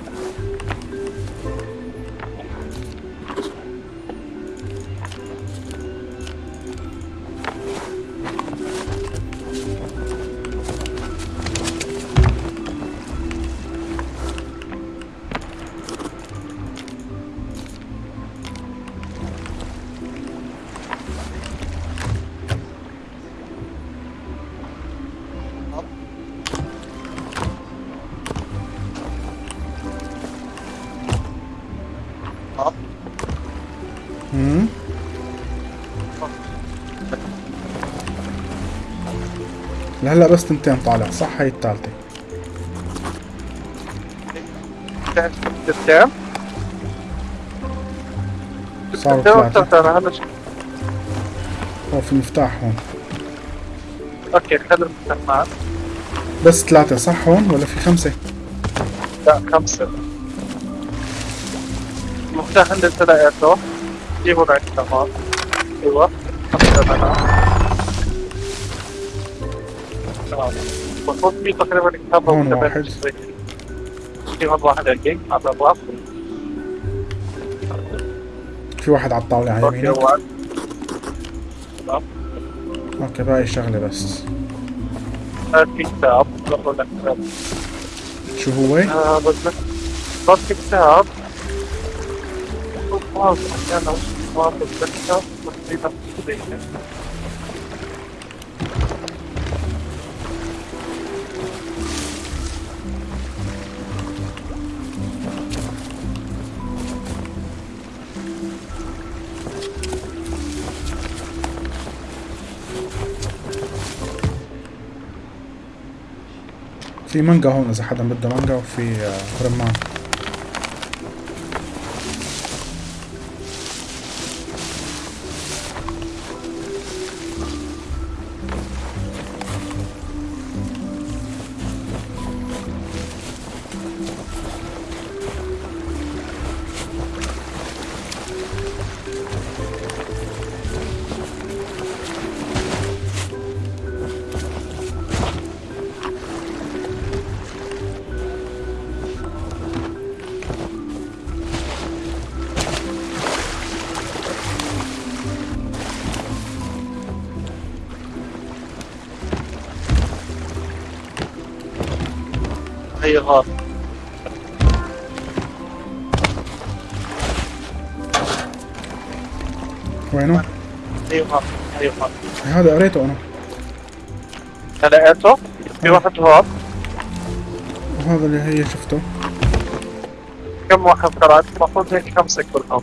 لهلا بس تنتين طالع صح؟ هي الثالثة. تنتين؟ صاروا ثلاثة. هلا هو في مفتاح هون. أوكي خلي المفتاح معك. بس ثلاثة صح هون ولا في خمسة؟ لا خمسة. المفتاح انت لقيته جيبه بعد كمان. أيوه خمسة بنا تقريبا كتاب واحد. في واحد على الابواب في واحد على الطاولة على يمينك أوكي باقي شغلة بس في كتاب كتاب شو هو؟ في كتاب ما بتذكر بس في مانجا هون إذا حدا بده مانجا وفي آه، رمان. غار وينه؟ غار هي غار هذا قريته أنا. لقيته في واحد هون؟ وهذا اللي هي شفته. كم واحد قرأت؟ المفروض هيك خمسة كلهم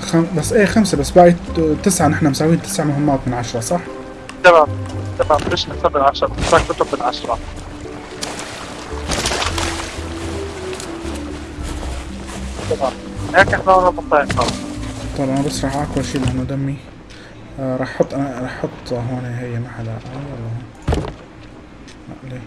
خم... بس إيه خمسة بس باقي تسعة. نحن مساويين تسع مهمات من عشرة صح؟ تمام تمام. مش نكتب بالعشرة بس كتب بالعشرة تمام هيك إحنا طيب أنا بس راح أكل شيء لأنه دمي. آه راح أحط أنا راح أحط هون هي محلها آه يلا. لا ليه؟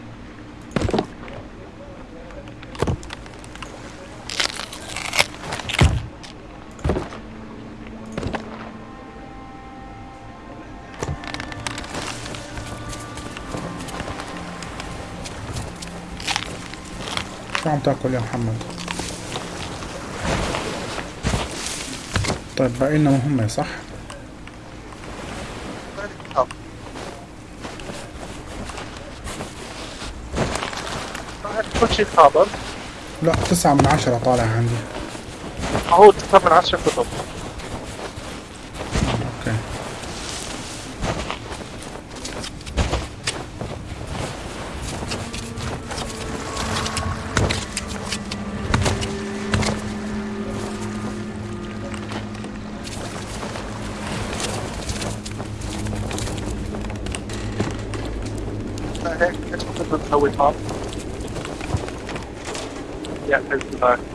شو عم تاكل يا محمد؟ طيب باقي لنا مهمة صح؟ كل شيء خابر لا تسعة من عشرة طالع عندي. هو 9 من 10 كتب.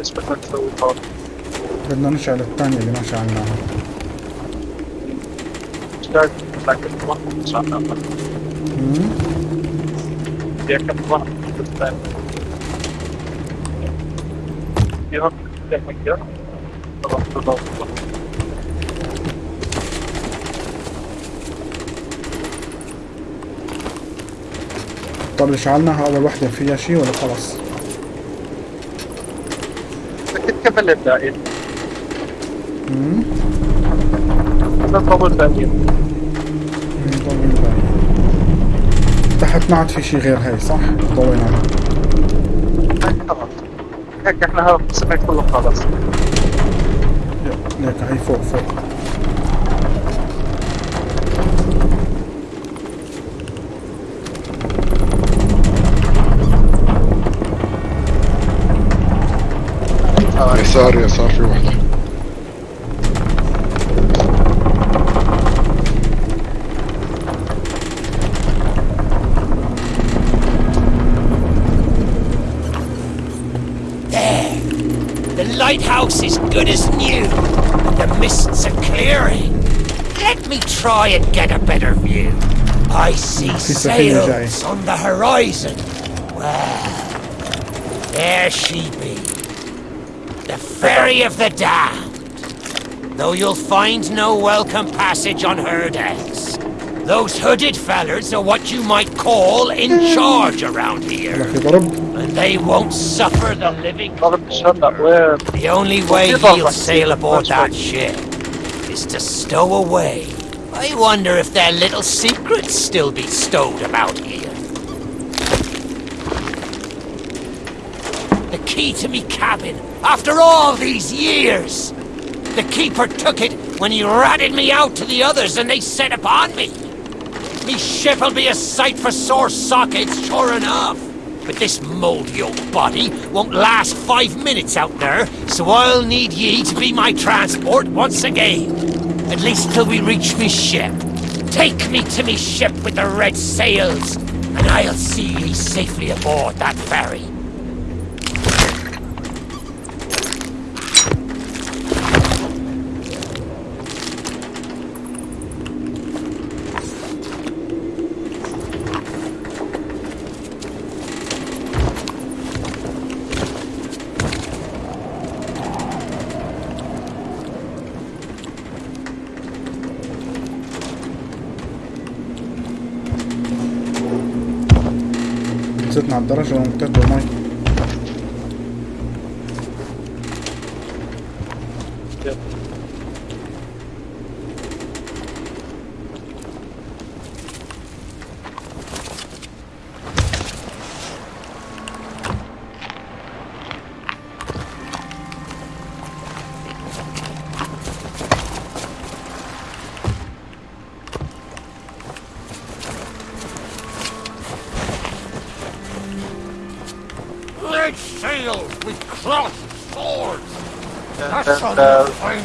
إيش بدنا نسوي هون؟ بدنا نشعل الثانية اللي ما شعلناها اشتاق لكن مم. يا كم طبعا طب شعلناها أول وحدة فيها شي ولا خلص؟ مم. بدنا نطول باقي مم، طول الباقي. تحت ما عاد في شي غير هاي صح؟ ضويناها هيك خلاص هيك إحنا هذا القسم كله خلص ليك هاي فوق فوق يسار يسار في واحدة There. The lighthouse is good as new. The mists are clearing. Let me try and get a better view. I see سفينة جاي. sails on the horizon. Well, there she be. Ferry of the Damned. Though you'll find no welcome passage on her decks. Those hooded fellers are what you might call in charge around here. And they won't suffer the living The only way he'll sail aboard that ship is to stow away. I wonder if their little secrets still be stowed about here. Key to me cabin, after all these years! The keeper took it when he ratted me out to the others and they set upon me. Me ship'll be a sight for sore sockets, sure enough. But this mouldy old body won't last five minutes out there, so I'll need ye to be my transport once again. At least till we reach me ship. Take me to me ship with the red sails, and I'll see ye safely aboard that ferry. дорожонка, думай.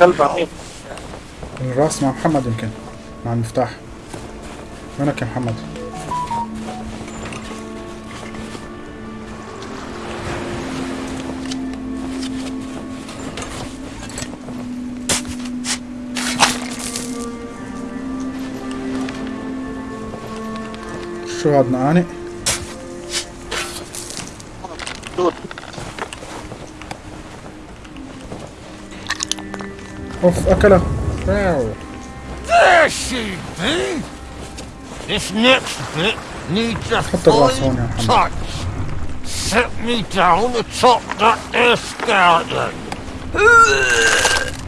الكلب عميق. الراس مع محمد يمكن. مع المفتاح. وينك يا محمد؟ شو هاد نقانق؟ Of Akala. Wow. There she be! This next bit needs a fine touch. Set me down atop that air skeleton.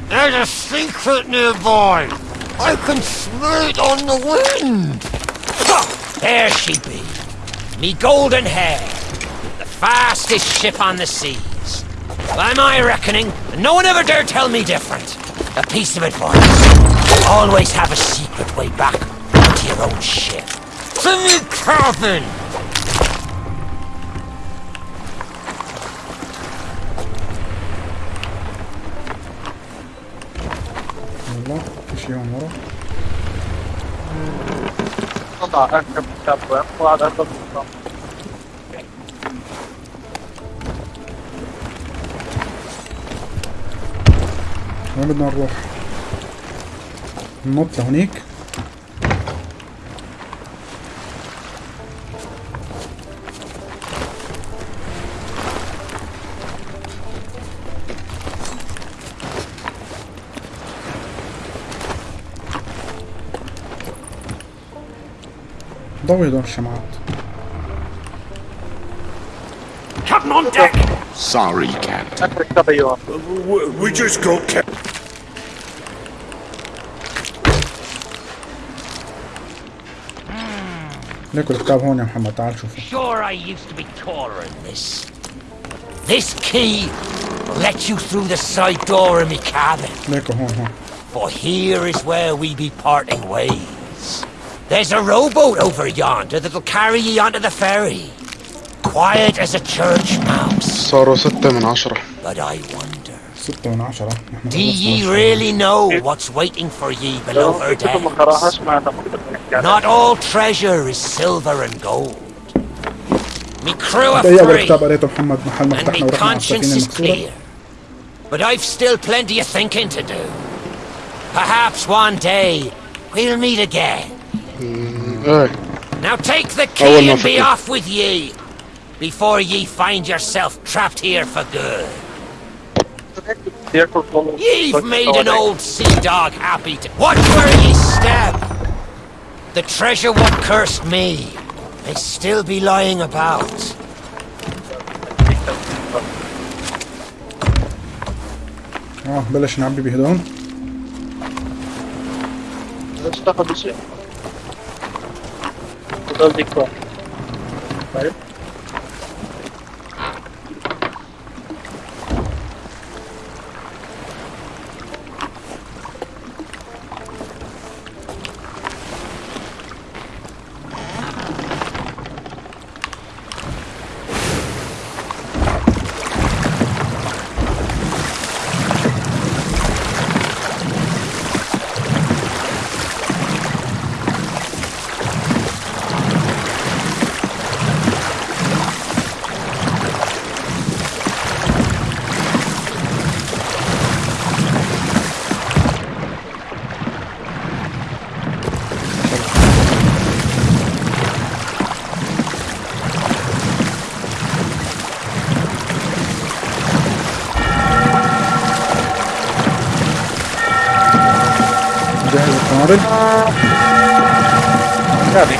There's a secret nearby. I can smell it on the wind. There she be. Me golden hair. The fastest ship on the seas. By my reckoning, no one ever dare tell me different. A piece of advice. Always have a secret way back to your own ship. To me cabin! والله في شيء هون ورا نضع أركب كتاب وعلى أركب بدنا نروح ننط لهونيك ضوي هدول الشمعات Captain on deck! Sorry, Captain. أركب كتاب أيوة We, we just go, Captain. ليكوا الكتاب هون يا محمد تعال شوفه Sure, I used to be taller than this. This key will let you through the side door of me cabin. ليكوا هون هون For here is where we be parting ways. There's a rowboat over yonder that'll carry ye onto the ferry. Quiet as a church mouse. صاروا ستة من عشرة But I wonder, ستة من عشرة نحن do خلصنا ye الشغل. really know what's waiting for ye below her كتب Not all treasure is silver and gold. Me crew are free, and my conscience is clear. But I've still plenty of thinking to do. Perhaps one day we'll meet again. Now take the key and be off with ye, before ye find yourself trapped here for good. Ye've made an old sea dog happy to- Watch where ye step! The treasure what cursed me may still be lying about. اه بلش نعبي بهدول ليش تاخذ شيء هذول ديكور القنابل يعني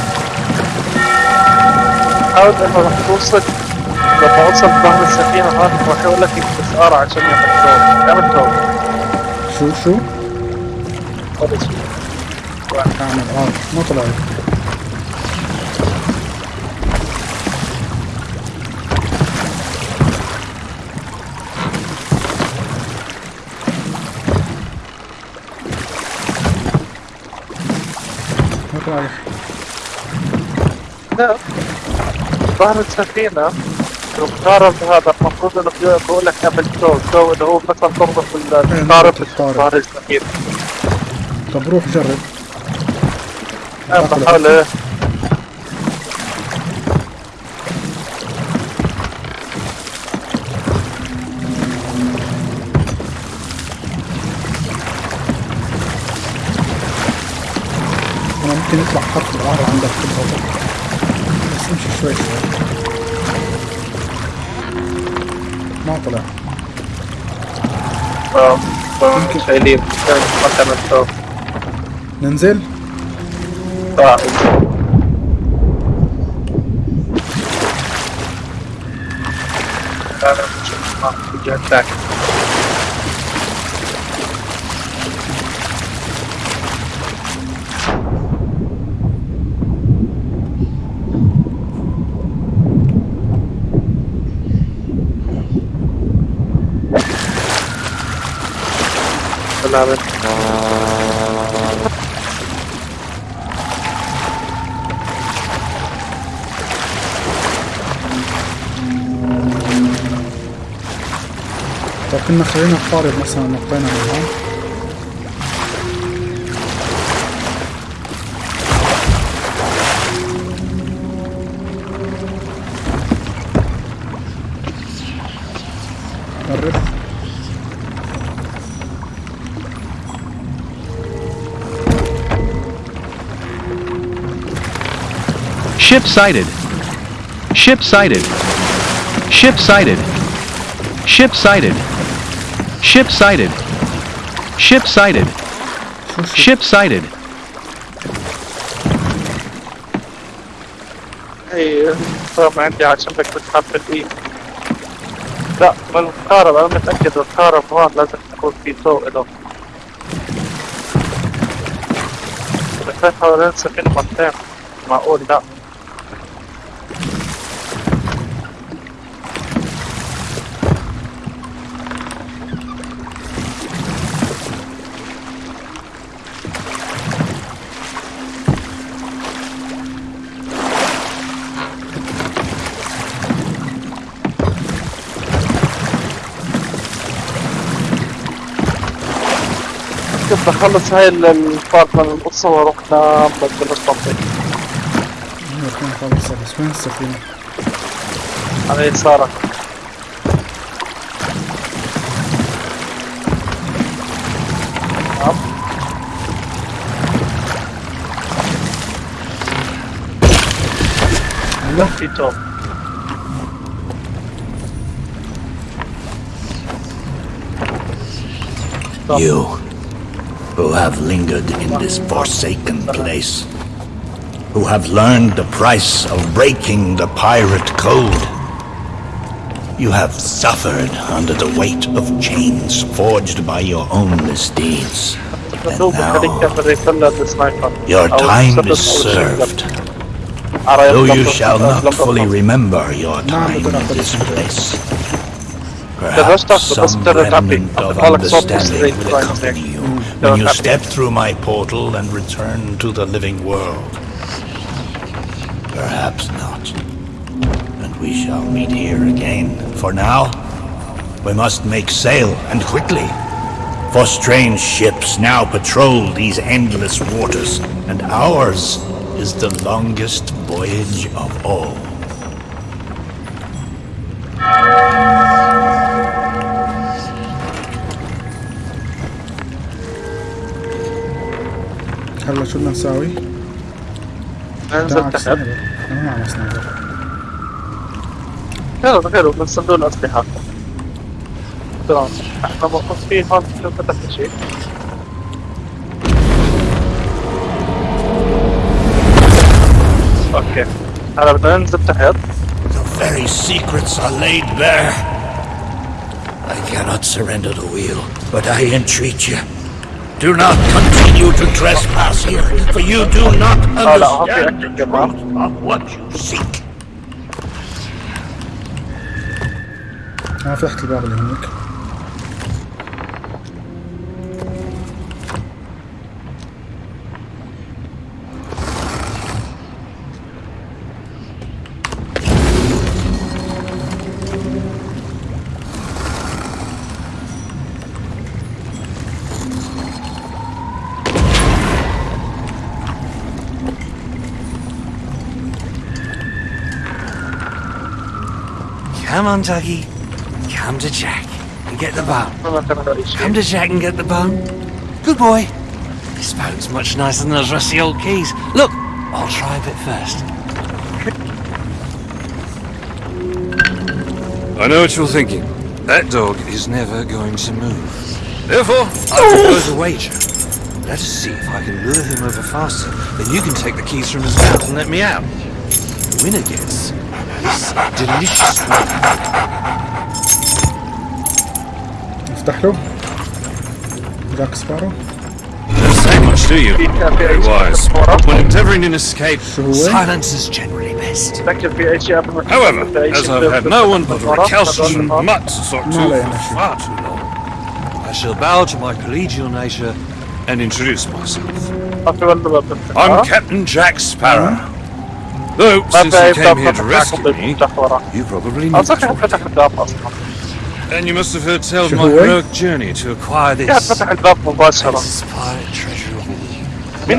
حاول انه راح توصل لما اوصل ظهر السفينة راح يقول لك استثارة عشان شغل يعمل شغل شو شو؟ شيء اعمل آه ما طلع. لا ظهر السفينة. المقارب هذا المفروض إنه بيقول لك اعمل شو شو اللي هو مثلا تربط القارب القارب. ظهر السفينة. طب روح جرب. أنا بحاول إيه أنا ممكن يطلع خط القهر عندك في امشي شوي. شوي ما طلع. شايلين تعمل شو ننزل؟ آه. طب كنا خلينا قارب مثلا نقطينا من هون قرب Ship sighted. Ship sighted. Ship sighted. Ship sighted. Ship sighted. Ship sighted. Ship sighted. اي طبعا عندي عشان بدك تتحط الايد لا بالمقارب انا متأكد القارب هون لازم يكون في ضوء له بس حوالين سفينة مرتين معقول لا بخلص هاي ال- البارت من القصة وأروح بتبلش تنطيق نكون خلص بس وين السفينة؟ على يسارك نعم. في توب. You, who have lingered in this forsaken place, who have learned the price of breaking the pirate code. You have suffered under the weight of chains forged by your own misdeeds. And now, your time is served. Though you shall not fully remember your time in this place, perhaps some remnant of understanding will accompany you when you step through my portal and return to the living world. Perhaps not. And we shall meet here again. For now, we must make sail, and quickly. For strange ships now patrol these endless waters, and ours is the longest voyage of all. هلا شو بدنا نساوي؟ انزل تحت أنا ما معنا sniper حلو حلو من صندوق الأسلحة تمام إحنا موقفين هون شو فتحت شيء okay. هلا بدنا ننزل تحت. The very secrets are laid bare. I cannot surrender the wheel, but I entreat you. Do not continue to trespass here, for you do not اه لا هون في understand اكل كمان of what you seek. انا فتحت الباب اللي هناك Come on, Tuggy. Come to Jack and get the bone. Come to Jack and get the bone. Good boy. This bone's much nicer than those rusty old keys. Look, I'll try a bit first. I know what you're thinking. That dog is never going to move. Therefore, I oh! propose a wager. Let us see if I can lure him over faster, then you can take the keys from his mouth and let me out. The winner gets this delicious bone. نفتح له جاك سبارو Don't say much, do you? Very wise. When endeavouring an escape, شو هو؟ Silence is generally best. تذكر في اي شيء قبل ما However, في أي as شيء I've had no one but a ورا، recalcitrant ورا. mutt to talk to ما عليه for ماشي. far too long, I shall bow to my collegial nature and introduce myself. في ولا باب تفتح I'm ها؟ Captain Jack Sparrow. Though, since you came here to rescue me, you probably need to and you must have heard tell of my heroic journey to acquire this. Inspired treasure of all.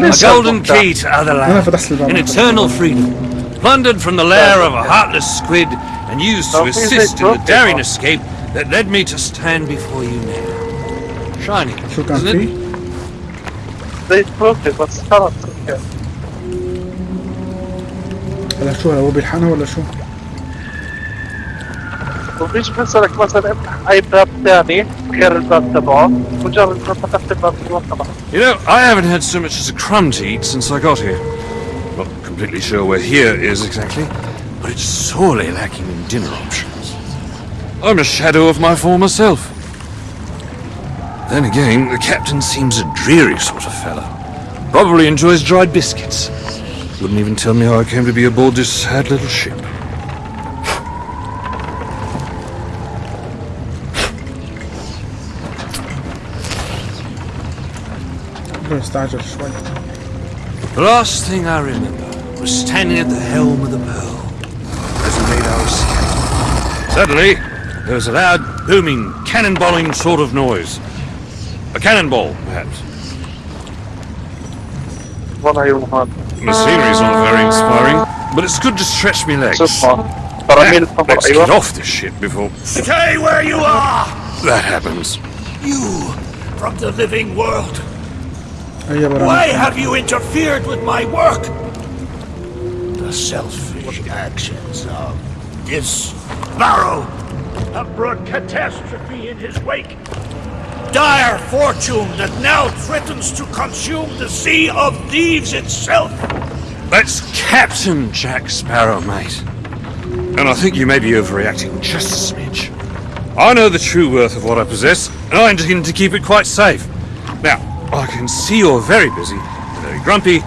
A golden key to other lands, in eternal freedom, plundered from the lair of a heartless squid and used to assist in the daring escape that led me to stand before you now. Shining, isn't it? فيه؟ زي تروفي بس خلاص اوكي هلا شو هو بيلحقنا ولا شو؟ وفيش مثلك مثلا افتح اي باب ثاني غير الباب تبعه مجرد ما فتحت الباب تبعه خلاص You know, I haven't had so much as a crumb to eat since I got here. Not completely sure where here is exactly, but it's sorely lacking in dinner options. I'm a shadow of my former self. Then again, the captain seems a dreary sort of fellow. Probably enjoys dried biscuits. Wouldn't even tell me how I came to be aboard this sad little ship. The last thing I remember was standing at the helm of the Pearl as we made our escape. Suddenly, there was a loud, booming, cannonballing sort of noise. A cannonball, perhaps. What are you on? The scenery's not very inspiring, but it's good to stretch my legs. but i mean let's get off this ship before... Stay where you are! That happens. You, from the living world. Why have you interfered with my work? The selfish actions of this Barrow have brought catastrophe in his wake. Dire fortune that now threatens to consume the Sea of Thieves itself. That's Captain Jack Sparrow, mate. And I think you may be overreacting just a smidge. I know the true worth of what I possess, and I intend to keep it quite safe. Now, I can see you're very busy, very grumpy,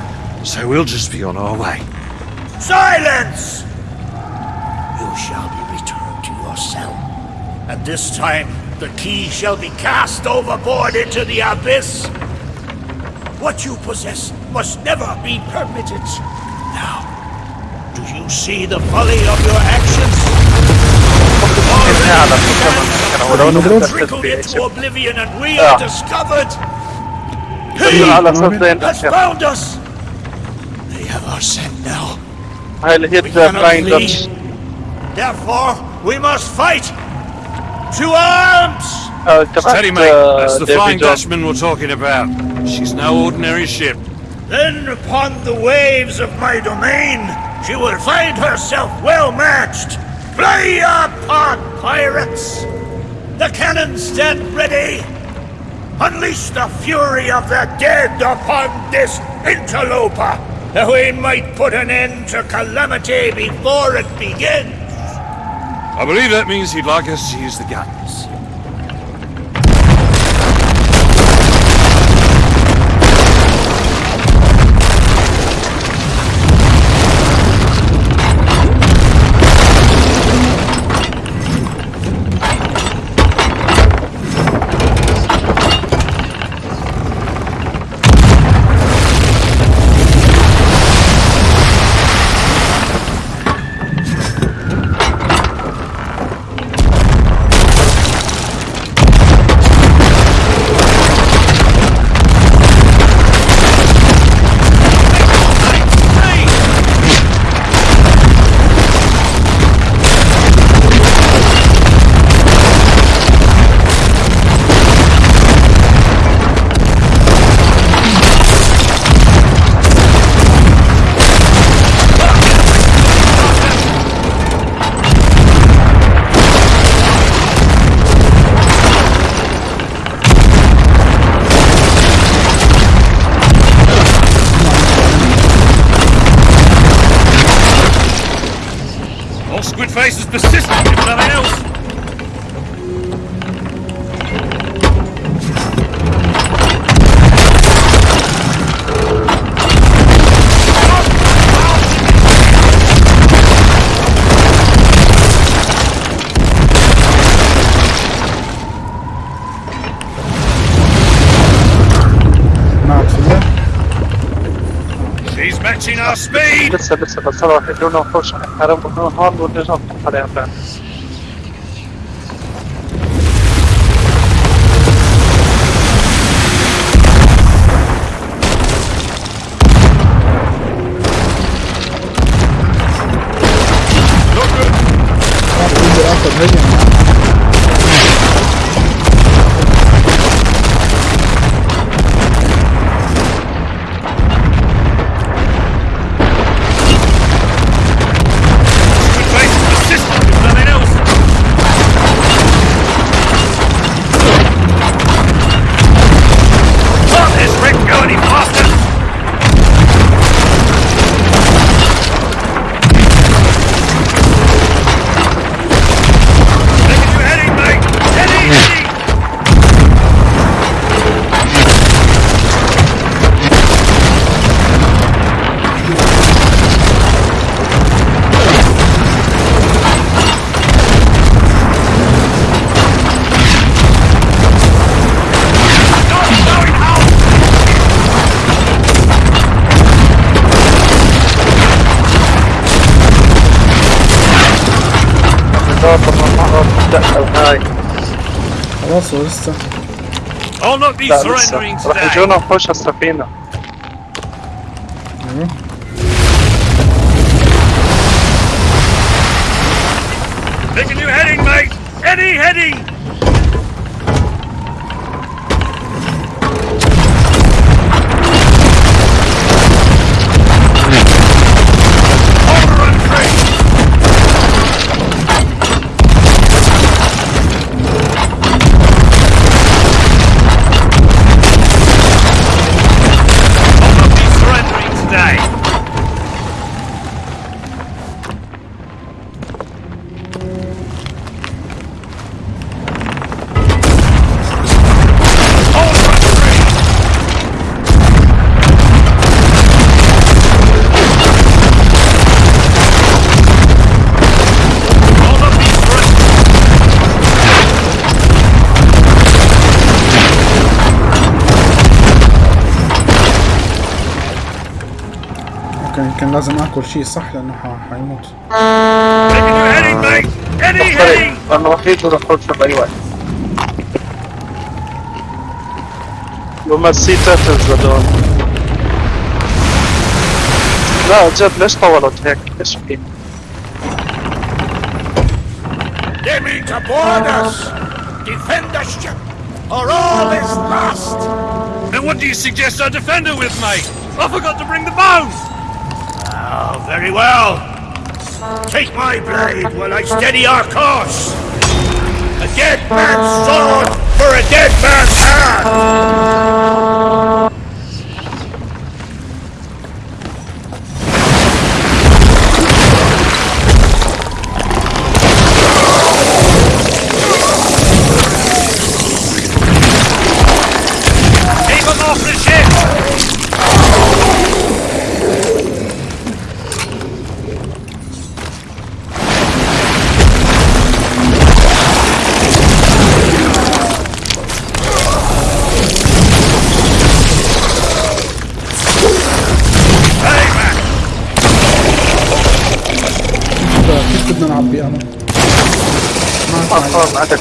so we'll just be on our way. Silence! You shall be returned to your cell. And this time, the key shall be cast overboard into the abyss. What you possess must never be permitted. Now, do you see the folly of your actions? Oblivion and we are discovered! He has found us! They have our scent now. I'll hit the blind Therefore, we must fight! To arms! Steady, mate. That's the Flying Dutchman we're talking about. She's no ordinary ship. Then, upon the waves of my domain, she will find herself well matched. Play your part, pirates! The cannons stand ready. Unleash the fury of the dead upon this interloper, that we might put an end to calamity before it begins. I believe that means he'd like us to use the guns. istället för att förra hyllan och först skärm och nu har nog det som på det. da Rússia. Ela regiu na faixa sabina. يمكن لازم اكل شيء صح لانه ح- حيموت Taking you heading, mate. Heading, heading. لأنه راح يجونا وحوش بأي وقت وما السي تاتلز هذول لا جد ليش طولت هيك؟ ايش في؟ They mean to board us! Defend the ship, or all is lost! And what do you suggest I defend her with, mate? I forgot to bring the bones. Very well. Take my blade while I steady our course. A dead man's sword for a dead man's hand!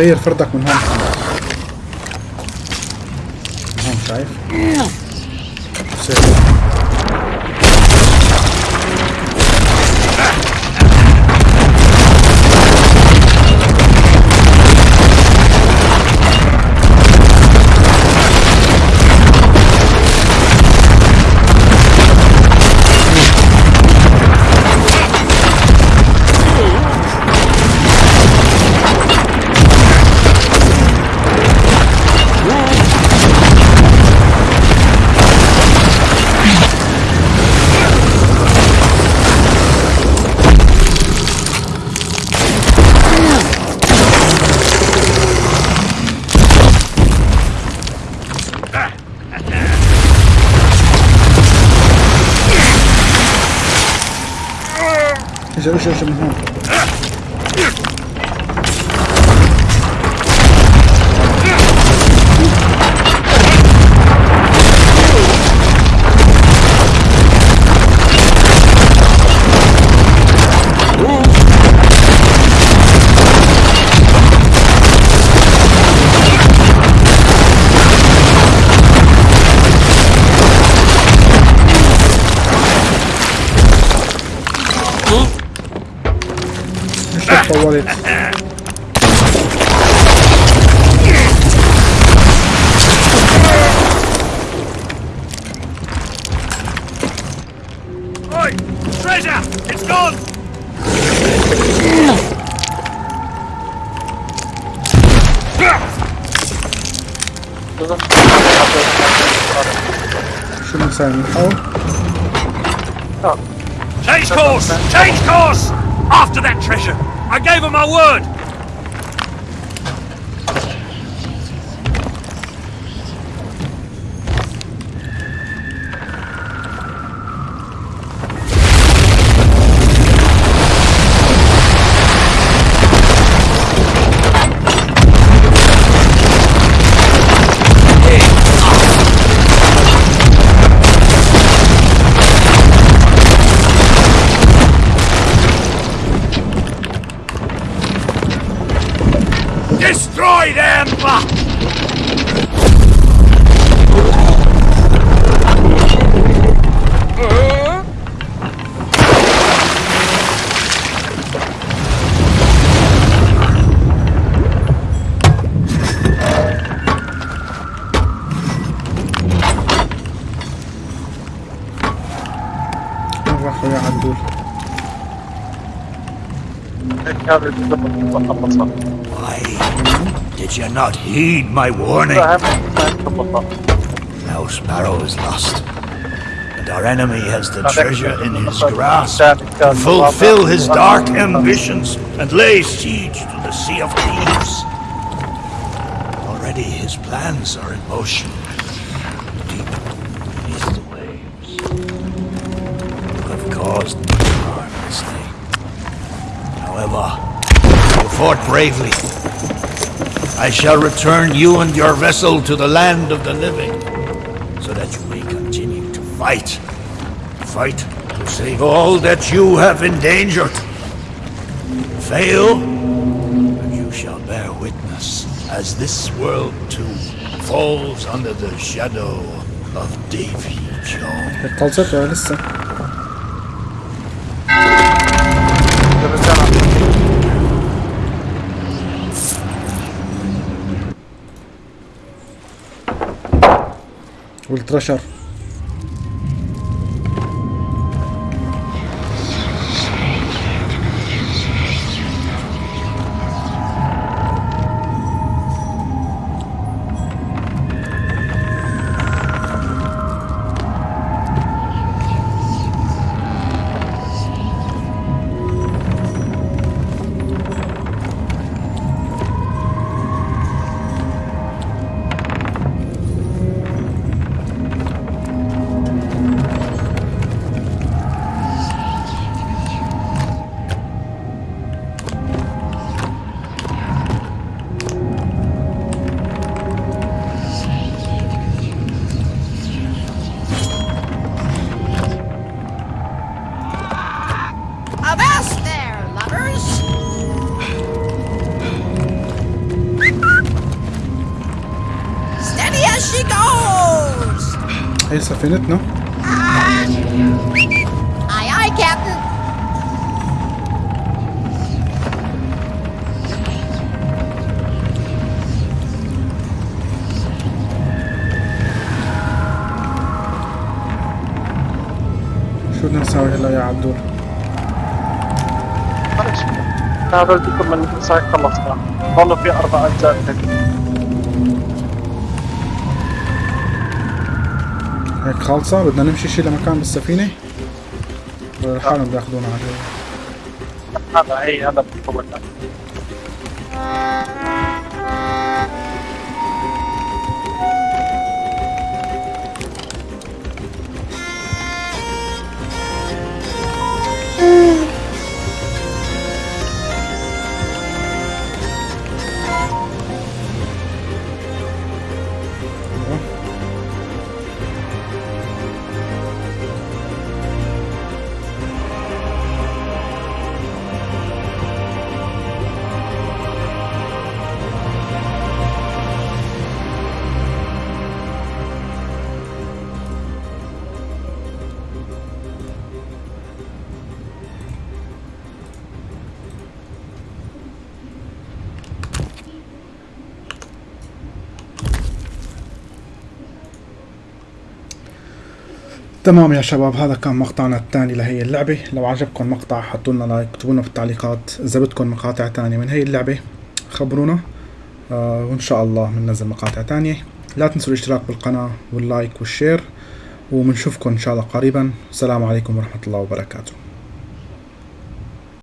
تغير فردك من هون. Heed my warning? Now Sparrow is lost, and our enemy has the treasure in his grasp to fulfill his dark ambitions and lay siege to the Sea of Thieves. Already his plans are in motion. Deep beneath the waves. You have caused me harm this day. However, you fought bravely. I shall return you and your vessel to the land of the living, so that you may continue to fight. Fight to save all that you have endangered. Fail, and you shall bear witness as this world too falls under the shadow of Davy Jones. والترشر هي سفينتنا Aye, aye, Captain. شو بدنا نسوي هلا يا عدول معلش هذا بدكم من ساعة خلصنا ضلوا في أربع أجزاء. خالصة. بدنا نمشي شي لمكان بالسفينة. ولا لحالهم بياخذونا على هذا هي هذا. تمام يا شباب هذا كان مقطعنا الثاني لهي اللعبة. لو عجبكم المقطع حطوا لنا like اكتبوا لنا في التعليقات. إذا بدكم مقاطع تانية من هي اللعبة خبرونا. آه وإن شاء الله بننزل مقاطع تانية. لا تنسوا الاشتراك بالقناة وال like وال share وبنشوفكم إن شاء الله قريبا. السلام عليكم ورحمة الله وبركاته.